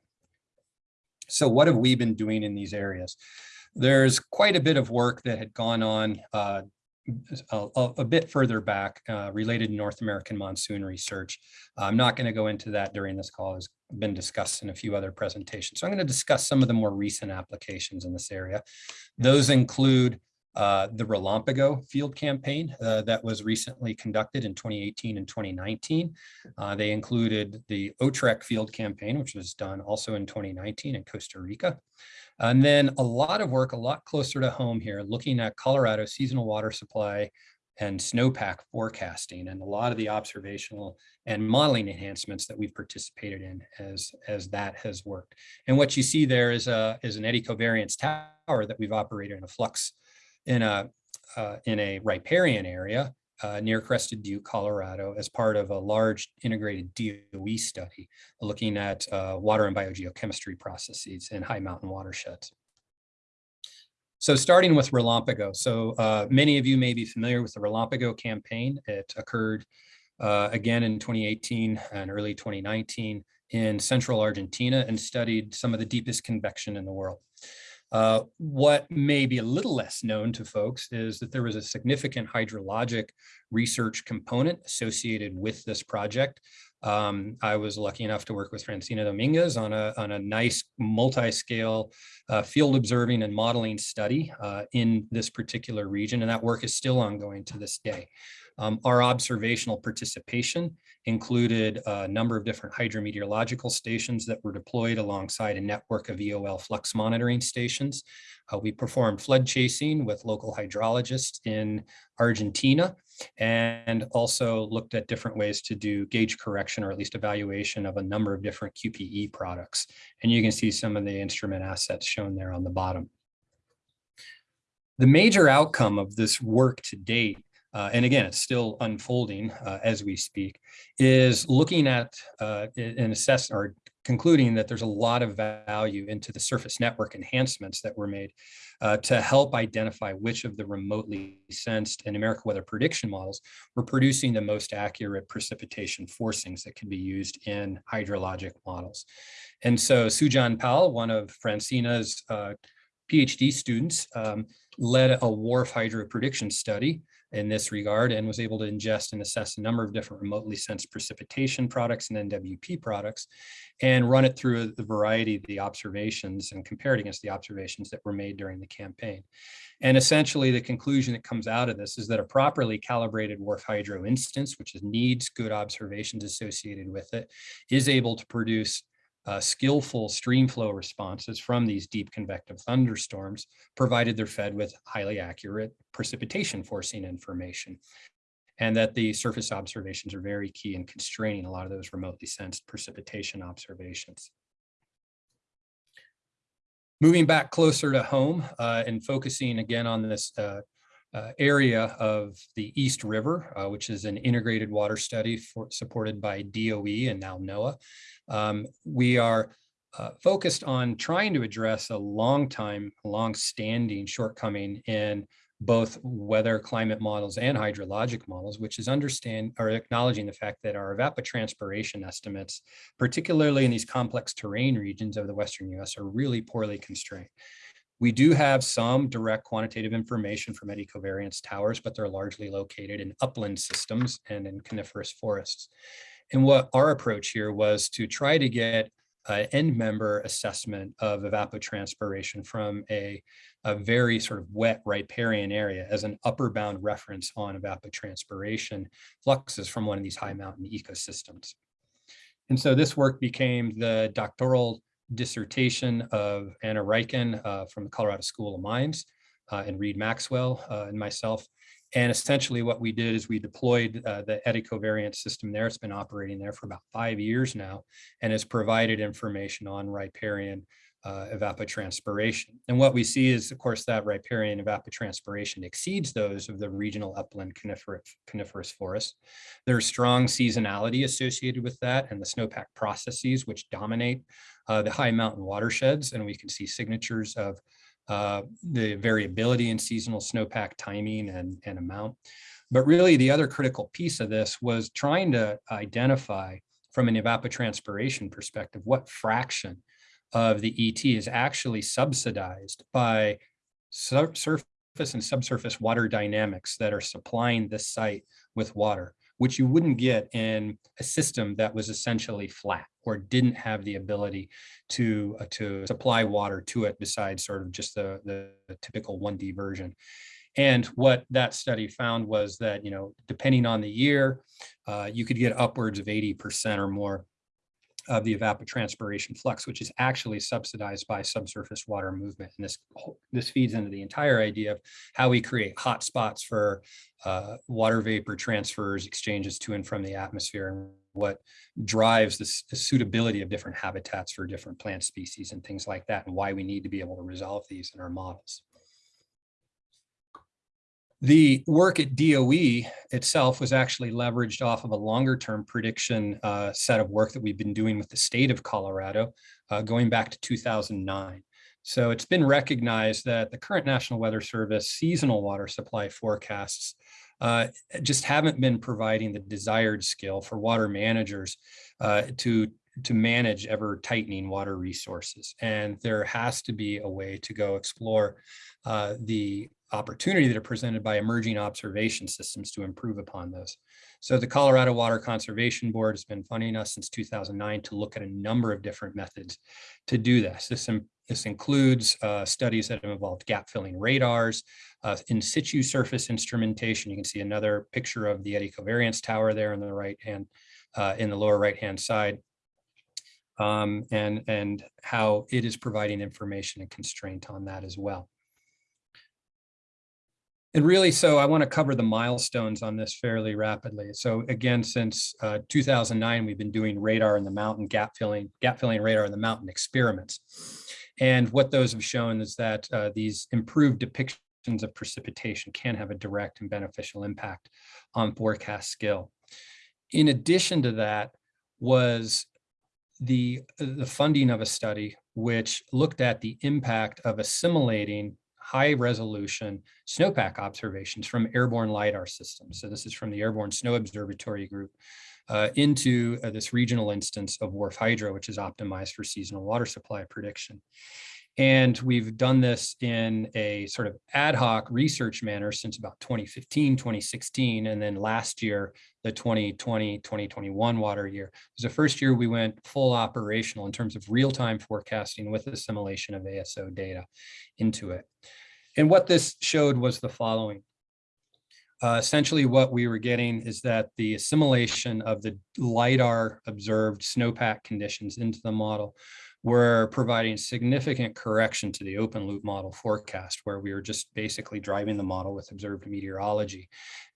So what have we been doing in these areas? There's quite a bit of work that had gone on uh, a, a, bit further back uh, related to North American monsoon research. I'm not going to go into that during this call. It's been discussed in a few other presentations. So I'm going to discuss some of the more recent applications in this area. Those include uh, the RELAMPAGO field campaign uh, that was recently conducted in 2018 and 2019. Uh, they included the OTREC field campaign, which was done also in 2019 in Costa Rica. And then a lot of work, a lot closer to home here, looking at Colorado seasonal water supply and snowpack forecasting and a lot of the observational and modeling enhancements that we've participated in as, as that has worked. And what you see there is, a, is an eddy covariance tower that we've operated in a flux in a, uh, in a riparian area uh, near Crested Butte, Colorado, as part of a large integrated DOE study looking at uh, water and biogeochemistry processes in high mountain watersheds. So starting with RELAMPAGO. So uh, many of you may be familiar with the RELAMPAGO campaign. It occurred uh, again in 2018 and early 2019 in central Argentina and studied some of the deepest convection in the world. Uh, what may be a little less known to folks is that there was a significant hydrologic research component associated with this project. Um, I was lucky enough to work with Francina Dominguez on a, on a nice multi-scale uh, field observing and modeling study uh, in this particular region, and that work is still ongoing to this day. Um, our observational participation included a number of different hydrometeorological stations that were deployed alongside a network of EOL flux monitoring stations. Uh, we performed flood chasing with local hydrologists in Argentina and also looked at different ways to do gauge correction or at least evaluation of a number of different QPE products. And you can see some of the instrument assets shown there on the bottom. The major outcome of this work to date uh, and again, it's still unfolding uh, as we speak, is looking at uh, and assess or concluding that there's a lot of value into the surface network enhancements that were made uh, to help identify which of the remotely sensed and numerical weather prediction models were producing the most accurate precipitation forcings that can be used in hydrologic models. And so Sujan Pal, one of Francina's uh, PhD students, um, led a WRF hydro prediction study in this regard and was able to ingest and assess a number of different remotely sensed precipitation products and NWP products and run it through the variety of the observations and compare it against the observations that were made during the campaign. And essentially the conclusion that comes out of this is that a properly calibrated WRF hydro instance, which needs good observations associated with it, is able to produce uh, skillful streamflow responses from these deep convective thunderstorms, provided they're fed with highly accurate precipitation forcing information. And that the surface observations are very key in constraining a lot of those remotely sensed precipitation observations. Moving back closer to home uh, and focusing again on this uh, uh, area of the East River, uh, which is an integrated water study for, supported by DOE and now NOAA. Um, we are uh, focused on trying to address a long time, long-standing shortcoming in both weather climate models and hydrologic models, which is understand or acknowledging the fact that our evapotranspiration estimates, particularly in these complex terrain regions of the Western US are really poorly constrained. We do have some direct quantitative information from eddy covariance towers, but they're largely located in upland systems and in coniferous forests. And what our approach here was to try to get uh, end member assessment of evapotranspiration from a, a very sort of wet riparian area as an upper bound reference on evapotranspiration fluxes from one of these high mountain ecosystems. And so this work became the doctoral dissertation of Anna Ryken uh, from the Colorado School of Mines uh, and Reed Maxwell uh, and myself. And essentially what we did is we deployed uh, the eddy covariance system there. It's been operating there for about five years now and has provided information on riparian uh, evapotranspiration. And what we see is, of course, that riparian evapotranspiration exceeds those of the regional upland coniferous, forests. There's strong seasonality associated with that and the snowpack processes, which dominate uh, the high mountain watersheds. And we can see signatures of uh, the variability in seasonal snowpack timing and, and amount. But really the other critical piece of this was trying to identify from an evapotranspiration perspective, what fraction of the ET is actually subsidized by sur surface and subsurface water dynamics that are supplying this site with water, which you wouldn't get in a system that was essentially flat or didn't have the ability to, uh, to supply water to it besides sort of just the, the, typical 1D version. And what that study found was that, you know, depending on the year, uh, you could get upwards of 80% or more of the evapotranspiration flux, which is actually subsidized by subsurface water movement. And this, this feeds into the entire idea of how we create hotspots for uh, water vapor transfers, exchanges to and from the atmosphere, and what drives this, the suitability of different habitats for different plant species and things like that, and why we need to be able to resolve these in our models. The work at DOE itself was actually leveraged off of a longer term prediction uh, set of work that we've been doing with the state of Colorado uh, going back to 2009. So it's been recognized that the current National Weather Service seasonal water supply forecasts uh, just haven't been providing the desired skill for water managers uh, to to manage ever tightening water resources. And there has to be a way to go explore uh, the opportunity that are presented by emerging observation systems to improve upon those. So the Colorado Water Conservation Board has been funding us since 2009 to look at a number of different methods to do this. This, this includes uh, studies that have involved gap filling radars, uh, in situ surface instrumentation. You can see another picture of the eddy covariance tower there on the right hand, uh, in the lower right hand side. Um, and, and how it is providing information and constraint on that as well. And really, so I want to cover the milestones on this fairly rapidly. So again, since uh, 2009, we've been doing radar in the mountain gap filling, gap filling radar in the mountain experiments. And what those have shown is that uh, these improved depictions of precipitation can have a direct and beneficial impact on forecast skill. In addition to that was the, the funding of a study which looked at the impact of assimilating high resolution snowpack observations from airborne LIDAR systems. So this is from the Airborne Snow Observatory Group uh, into uh, this regional instance of WRF Hydro, which is optimized for seasonal water supply prediction. And we've done this in a sort of ad hoc research manner since about 2015, 2016, and then last year, the 2020, 2021 water year was the first year we went full operational in terms of real-time forecasting with assimilation of ASO data into it. And what this showed was the following. Uh, essentially what we were getting is that the assimilation of the LIDAR observed snowpack conditions into the model were providing significant correction to the open loop model forecast where we were just basically driving the model with observed meteorology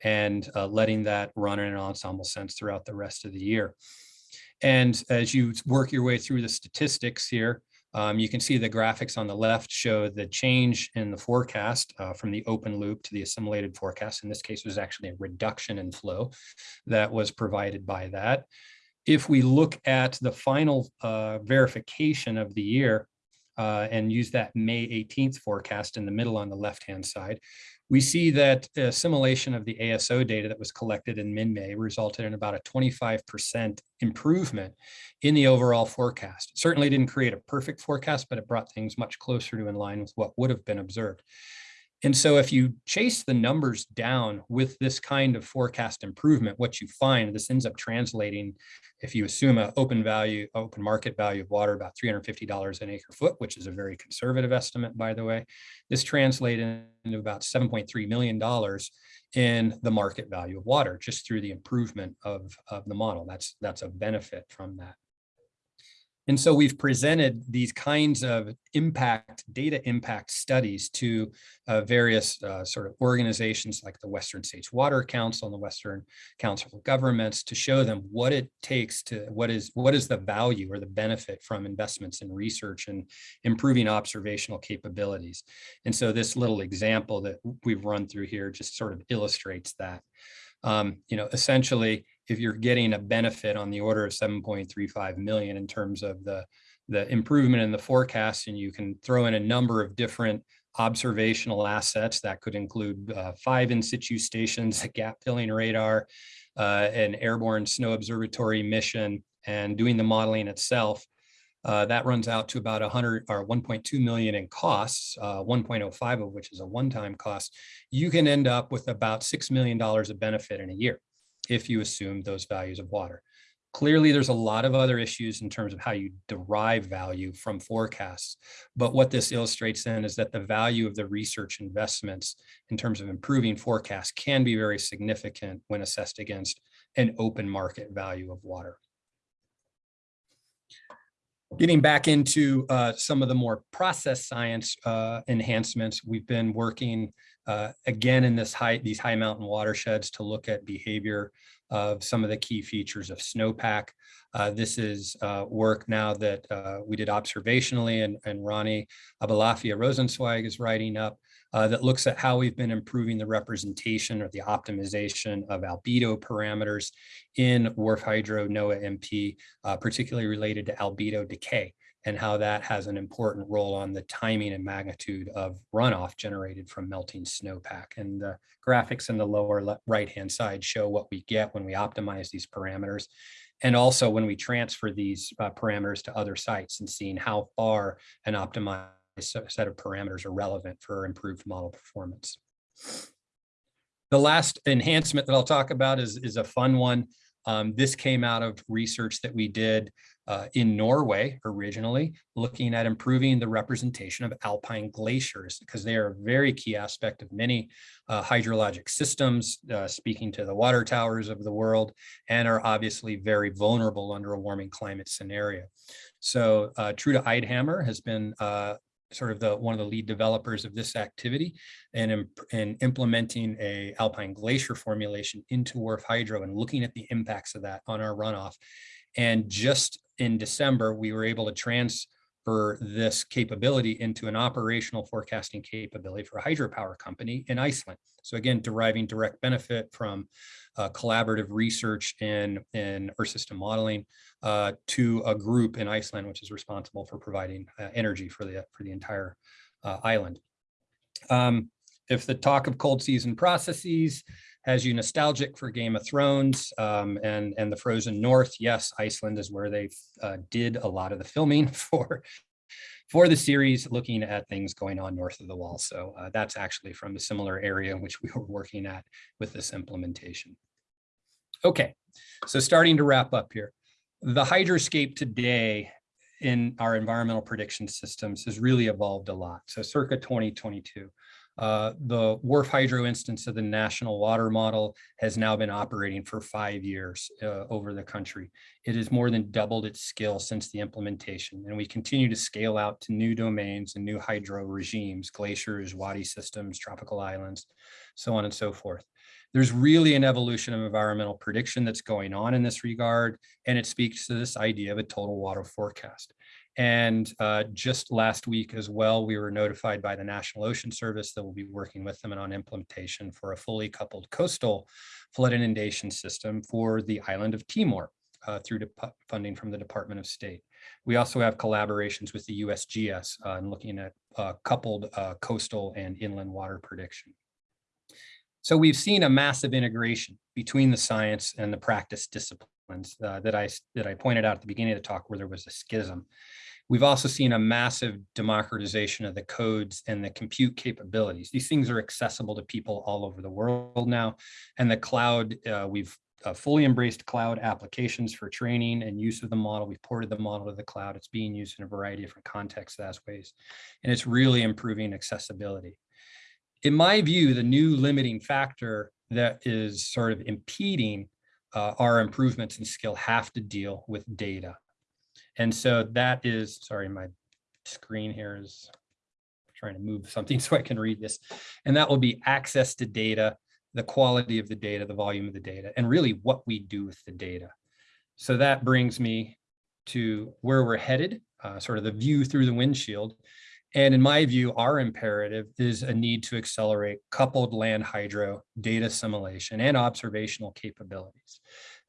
and uh, letting that run in an ensemble sense throughout the rest of the year. And as you work your way through the statistics here, um, you can see the graphics on the left show the change in the forecast uh, from the open loop to the assimilated forecast. In this case, was actually a reduction in flow that was provided by that. If we look at the final uh, verification of the year uh, and use that May 18th forecast in the middle on the left-hand side, we see that assimilation of the ASO data that was collected in mid-May resulted in about a 25% improvement in the overall forecast. It certainly didn't create a perfect forecast, but it brought things much closer to in line with what would have been observed. And so if you chase the numbers down with this kind of forecast improvement, what you find, this ends up translating, if you assume an open value, open market value of water, about $350 an acre foot, which is a very conservative estimate, by the way, this translated into about $7.3 million in the market value of water, just through the improvement of, of the model. That's, that's a benefit from that. And so we've presented these kinds of impact, data impact studies to uh, various uh, sort of organizations like the Western States Water Council and the Western Council of Governments to show them what it takes to, what is, what is the value or the benefit from investments in research and improving observational capabilities. And so this little example that we've run through here just sort of illustrates that. Um, you know, essentially, if you're getting a benefit on the order of 7.35 million in terms of the, the improvement in the forecast, and you can throw in a number of different observational assets that could include uh, five in situ stations, a gap filling radar, uh, an airborne snow observatory mission, and doing the modeling itself. Uh, that runs out to about 100 or 1.2 million in costs, uh, 1.05 of which is a one-time cost. You can end up with about $6 million of benefit in a year if you assume those values of water. Clearly, there's a lot of other issues in terms of how you derive value from forecasts. But what this illustrates then is that the value of the research investments in terms of improving forecasts can be very significant when assessed against an open market value of water. Getting back into uh, some of the more process science uh, enhancements, we've been working uh, again in this high, these high mountain watersheds to look at behavior of some of the key features of snowpack. Uh, this is uh, work now that uh, we did observationally and, and Ronnie Abolafia-Rosenzweig is writing up uh, that looks at how we've been improving the representation or the optimization of albedo parameters in WRF Hydro Noah-MP, uh, particularly related to albedo decay and how that has an important role on the timing and magnitude of runoff generated from melting snowpack. And the graphics in the lower right-hand side show what we get when we optimize these parameters. And also when we transfer these uh, parameters to other sites and seeing how far an optimized set of parameters are relevant for improved model performance. The last enhancement that I'll talk about is, is a fun one. Um, this came out of research that we did uh, in Norway originally, looking at improving the representation of alpine glaciers because they are a very key aspect of many uh, hydrologic systems, uh, speaking to the water towers of the world, and are obviously very vulnerable under a warming climate scenario. So uh, Trude Eidhammer has been uh, sort of the one of the lead developers of this activity and in, implementing a alpine glacier formulation into WRF Hydro and looking at the impacts of that on our runoff. And just in December, we were able to transfer this capability into an operational forecasting capability for a hydropower company in Iceland. So again, deriving direct benefit from uh, collaborative research in, in Earth system modeling uh, to a group in Iceland, which is responsible for providing uh, energy for the, for the entire uh, island. Um, if the talk of cold season processes has you nostalgic for Game of Thrones um, and, and the Frozen North. Yes, Iceland is where they uh, did a lot of the filming for, for the series, looking at things going on north of the wall. So uh, that's actually from a similar area in which we were working at with this implementation. Okay, so starting to wrap up here. The hydroscape today in our environmental prediction systems has really evolved a lot. So circa 2022. Uh, the WRF Hydro instance of the National Water Model has now been operating for five years uh, over the country. It has more than doubled its skill since the implementation, and we continue to scale out to new domains and new hydro regimes, glaciers, wadi systems, tropical islands, so on and so forth. There's really an evolution of environmental prediction that's going on in this regard, and it speaks to this idea of a total water forecast. And uh, just last week as well, we were notified by the National Ocean Service that we'll be working with them on implementation for a fully coupled coastal flood inundation system for the island of Timor uh, through funding from the Department of State. We also have collaborations with the USGS uh, in looking at uh, coupled uh, coastal and inland water prediction. So we've seen a massive integration between the science and the practice disciplines uh, that I that I pointed out at the beginning of the talk where there was a schism. We've also seen a massive democratization of the codes and the compute capabilities. These things are accessible to people all over the world now. And the cloud, uh, we've uh, fully embraced cloud applications for training and use of the model. We've ported the model to the cloud. It's being used in a variety of different contexts as ways, and it's really improving accessibility. In my view, the new limiting factor that is sort of impeding uh, our improvements in skill have to deal with data. And so that is, sorry, my screen here is trying to move something so I can read this. And that will be access to data, the quality of the data, the volume of the data, and really what we do with the data. So that brings me to where we're headed, uh, sort of the view through the windshield. And in my view, our imperative is a need to accelerate coupled land hydro data assimilation and observational capabilities.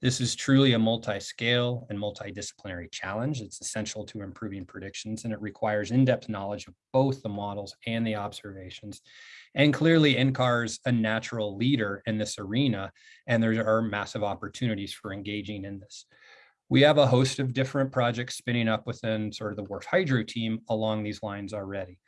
This is truly a multi-scale and multidisciplinary challenge. It's essential to improving predictions and it requires in-depth knowledge of both the models and the observations. And clearly NCAR is a natural leader in this arena and there are massive opportunities for engaging in this. We have a host of different projects spinning up within sort of the WRF Hydro team along these lines already.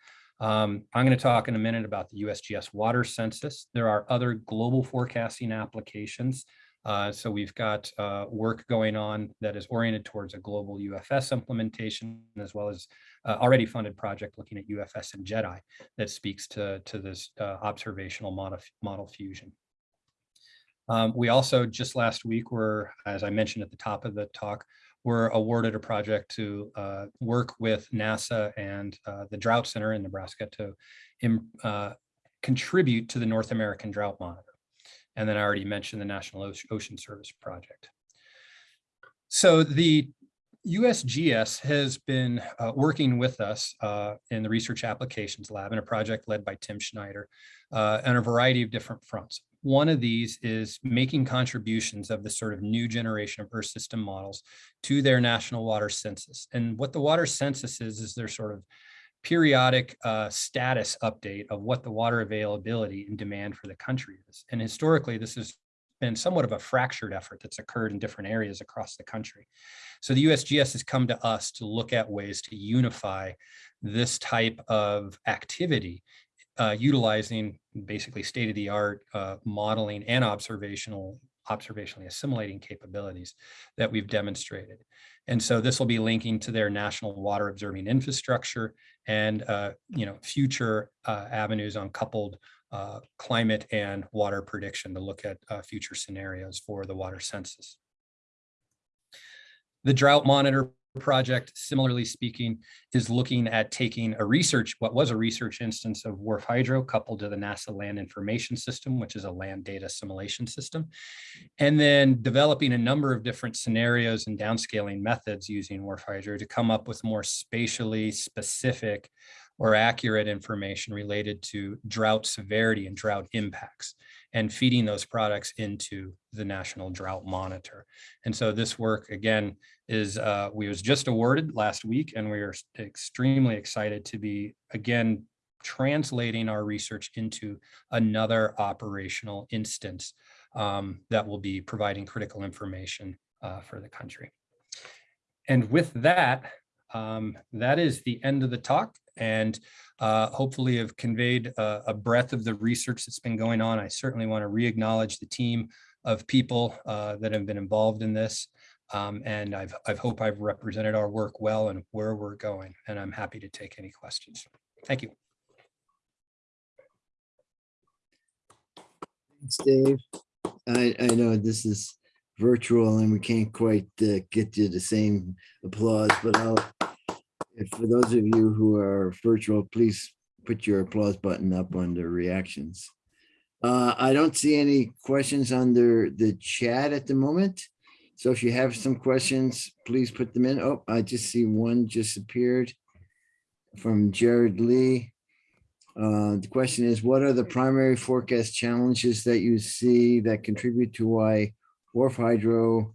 Um, I'm going to talk in a minute about the USGS water census. There are other global forecasting applications uh, so we've got uh, work going on that is oriented towards a global UFS implementation, as well as uh, already funded project looking at UFS and JEDI that speaks to, to this uh, observational model, model fusion. Um, we also just last week were, as I mentioned at the top of the talk, were awarded a project to uh, work with NASA and uh, the Drought Center in Nebraska to contribute to the North American Drought Monitor. And then I already mentioned the National Ocean Service Project. So the USGS has been uh, working with us uh, in the Research Applications Lab in a project led by Tim Schneider uh, on a variety of different fronts. One of these is making contributions of the sort of new generation of Earth system models to their national water census. And what the water census is, is their sort of periodic uh, status update of what the water availability and demand for the country is. And historically, this has been somewhat of a fractured effort that's occurred in different areas across the country. So the USGS has come to us to look at ways to unify this type of activity uh, utilizing basically state-of-the-art uh, modeling and observational observationally assimilating capabilities that we've demonstrated. And so this will be linking to their national water observing infrastructure and uh, you know future uh, avenues on coupled uh, climate and water prediction to look at uh, future scenarios for the water census. The drought monitor project, similarly speaking, is looking at taking a research, what was a research instance of WRF Hydro coupled to the NASA Land Information System, which is a land data assimilation system, and then developing a number of different scenarios and downscaling methods using WRF Hydro to come up with more spatially specific or accurate information related to drought severity and drought impacts and feeding those products into the National Drought Monitor. And so this work, again, is uh, we was just awarded last week and we are extremely excited to be, again, translating our research into another operational instance um, that will be providing critical information uh, for the country. And with that, um, that is the end of the talk and uh, hopefully have conveyed a, a, breadth of the research that's been going on. I certainly want to re-acknowledge the team of people uh, that have been involved in this. Um, and I've, I hope I've represented our work well and where we're going. And I'm happy to take any questions. Thank you. Thanks, Dave. I, I know this is virtual and we can't quite uh, get you the same applause, but I'll, for those of you who are virtual, please put your applause button up under reactions. Uh, I don't see any questions under the chat at the moment. So if you have some questions, please put them in. Oh, I just see one just appeared from Jared Lee. Uh, the question is, what are the primary forecast challenges that you see that contribute to why WRF Hydro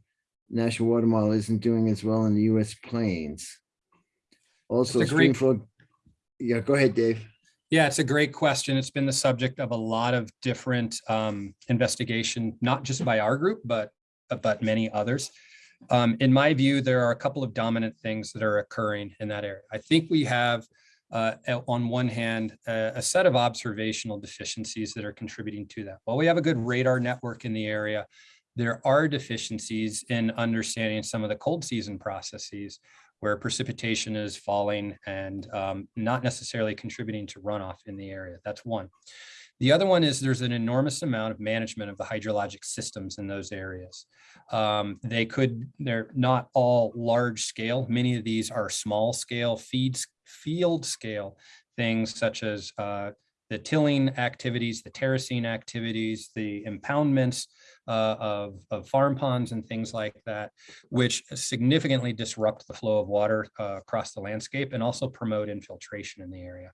National Water Model isn't doing as well in the US plains? Also, a great-. Yeah, go ahead, Dave. Yeah, it's a great question. It's been the subject of a lot of different um, investigation, not just by our group, but but many others. Um, in my view, there are a couple of dominant things that are occurring in that area. I think we have, uh, on one hand, a, a set of observational deficiencies that are contributing to that. While we have a good radar network in the area, there are deficiencies in understanding some of the cold season processes where precipitation is falling and um, not necessarily contributing to runoff in the area. That's one. The other one is there's an enormous amount of management of the hydrologic systems in those areas. Um, they could, they're not all large scale. Many of these are small scale feeds, field scale things such as uh, the tilling activities, the terracing activities, the impoundments uh, of, of farm ponds and things like that, which significantly disrupt the flow of water uh, across the landscape and also promote infiltration in the area.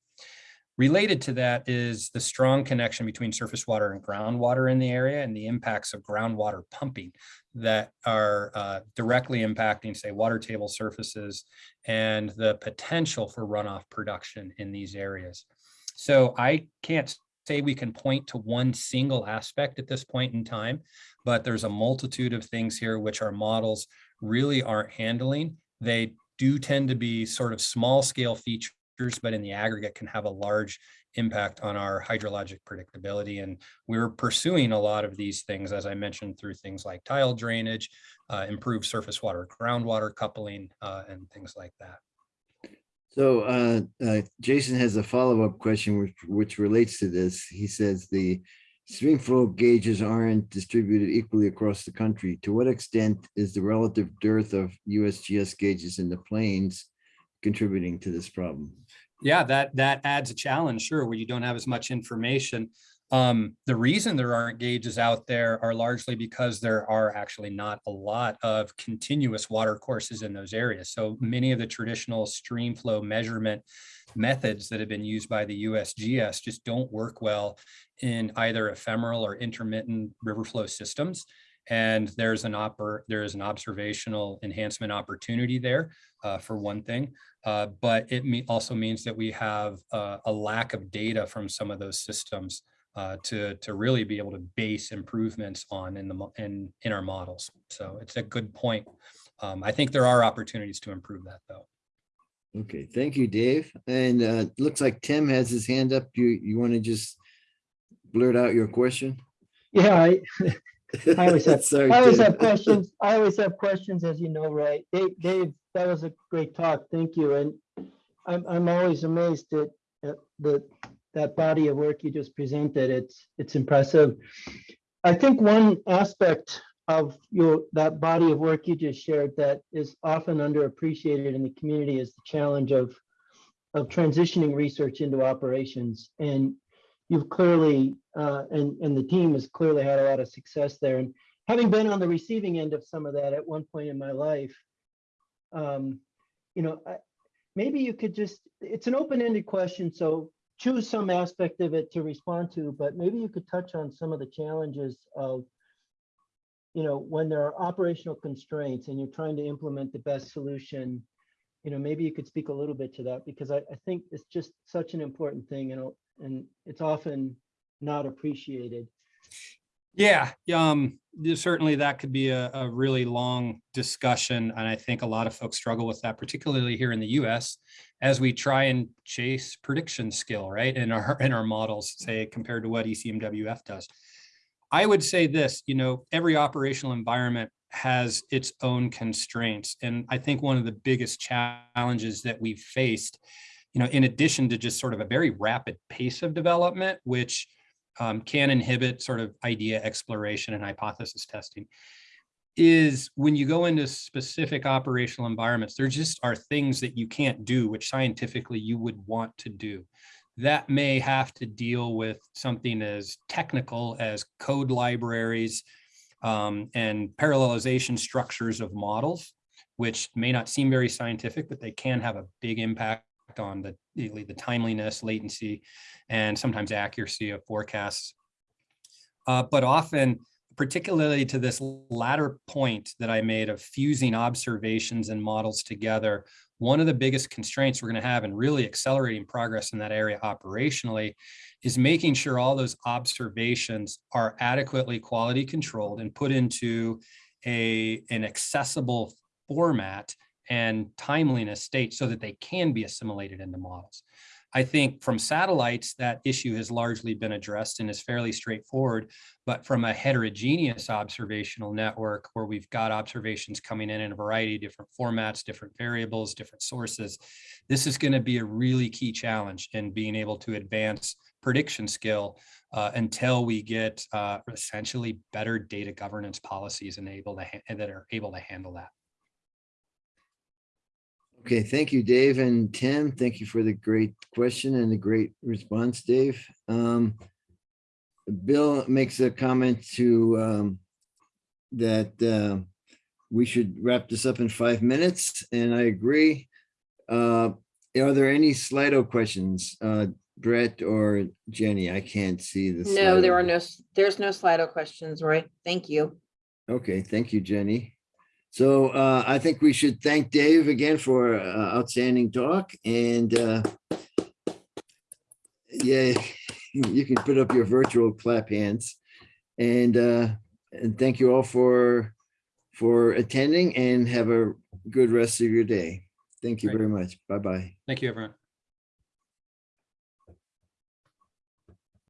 Related to that is the strong connection between surface water and groundwater in the area and the impacts of groundwater pumping that are uh, directly impacting, say, water table surfaces and the potential for runoff production in these areas. So I can't say we can point to one single aspect at this point in time, but there's a multitude of things here which our models really aren't handling. They do tend to be sort of small scale features but in the aggregate can have a large impact on our hydrologic predictability. And we're pursuing a lot of these things, as I mentioned, through things like tile drainage, uh, improved surface water, groundwater coupling, uh, and things like that. So uh, uh, Jason has a follow-up question which, which relates to this. He says the stream flow gauges aren't distributed equally across the country. To what extent is the relative dearth of USGS gauges in the plains contributing to this problem? Yeah, that that adds a challenge, sure, where you don't have as much information. Um, the reason there aren't gauges out there are largely because there are actually not a lot of continuous water courses in those areas. So many of the traditional stream flow measurement methods that have been used by the USGS just don't work well in either ephemeral or intermittent river flow systems. And there's an oper there is an observational enhancement opportunity there uh, for one thing. Uh, but it me also means that we have uh, a lack of data from some of those systems uh, to to really be able to base improvements on in the in in our models. So it's a good point. Um, I think there are opportunities to improve that though. Okay, thank you, Dave. And uh, looks like Tim has his hand up. You, you want to just blurt out your question? Yeah, I, I always have, Sorry, I always Tim. have questions. I always have questions, as you know, right? Dave, Dave, that was a great talk. Thank you. And I'm, I'm always amazed at, at the, that body of work you just presented. It's, it's impressive. I think one aspect of your, that body of work you just shared that is often underappreciated in the community is the challenge of, of transitioning research into operations. And you've clearly, uh, and, and the team has clearly had a lot of success there. And having been on the receiving end of some of that at one point in my life, um, you know, I, maybe you could just, it's an open-ended question, so choose some aspect of it to respond to, but maybe you could touch on some of the challenges of, you know, when there are operational constraints and you're trying to implement the best solution, you know, maybe you could speak a little bit to that because I, I think it's just such an important thing and, and it's often not appreciated. Yeah, um, certainly that could be a, a really long discussion. And I think a lot of folks struggle with that, particularly here in the US, as we try and chase prediction skill, right? In our, in our models, say, compared to what ECMWF does. I would say this, you know, every operational environment has its own constraints. And I think one of the biggest challenges that we've faced, you know, in addition to just sort of a very rapid pace of development, which um, can inhibit sort of idea exploration and hypothesis testing is when you go into specific operational environments, there just are things that you can't do, which scientifically you would want to do. That may have to deal with something as technical as code libraries um, and parallelization structures of models, which may not seem very scientific, but they can have a big impact on the, the timeliness, latency, and sometimes accuracy of forecasts. Uh, but often, particularly to this latter point that I made of fusing observations and models together, one of the biggest constraints we're going to have in really accelerating progress in that area operationally is making sure all those observations are adequately quality controlled and put into a, an accessible format and timeliness state so that they can be assimilated into models. I think from satellites, that issue has largely been addressed and is fairly straightforward. But from a heterogeneous observational network where we've got observations coming in in a variety of different formats, different variables, different sources, this is going to be a really key challenge in being able to advance prediction skill uh, until we get uh, essentially better data governance policies and able to that are able to handle that. Okay, thank you, Dave and Tim. Thank you for the great question and the great response, Dave. Um, Bill makes a comment to um, that uh, we should wrap this up in five minutes, and I agree. Uh, Are there any Slido questions? Uh, Brett or Jenny? I can't see the. No, there are no, there's no Slido questions, Roy. Thank you. Okay, thank you, Jenny. So uh, I think we should thank Dave again for uh, outstanding talk and uh, yeah, you can put up your virtual clap hands. And uh, and thank you all for for attending and have a good rest of your day. Thank you Great. very much. Bye-bye. Thank you, everyone.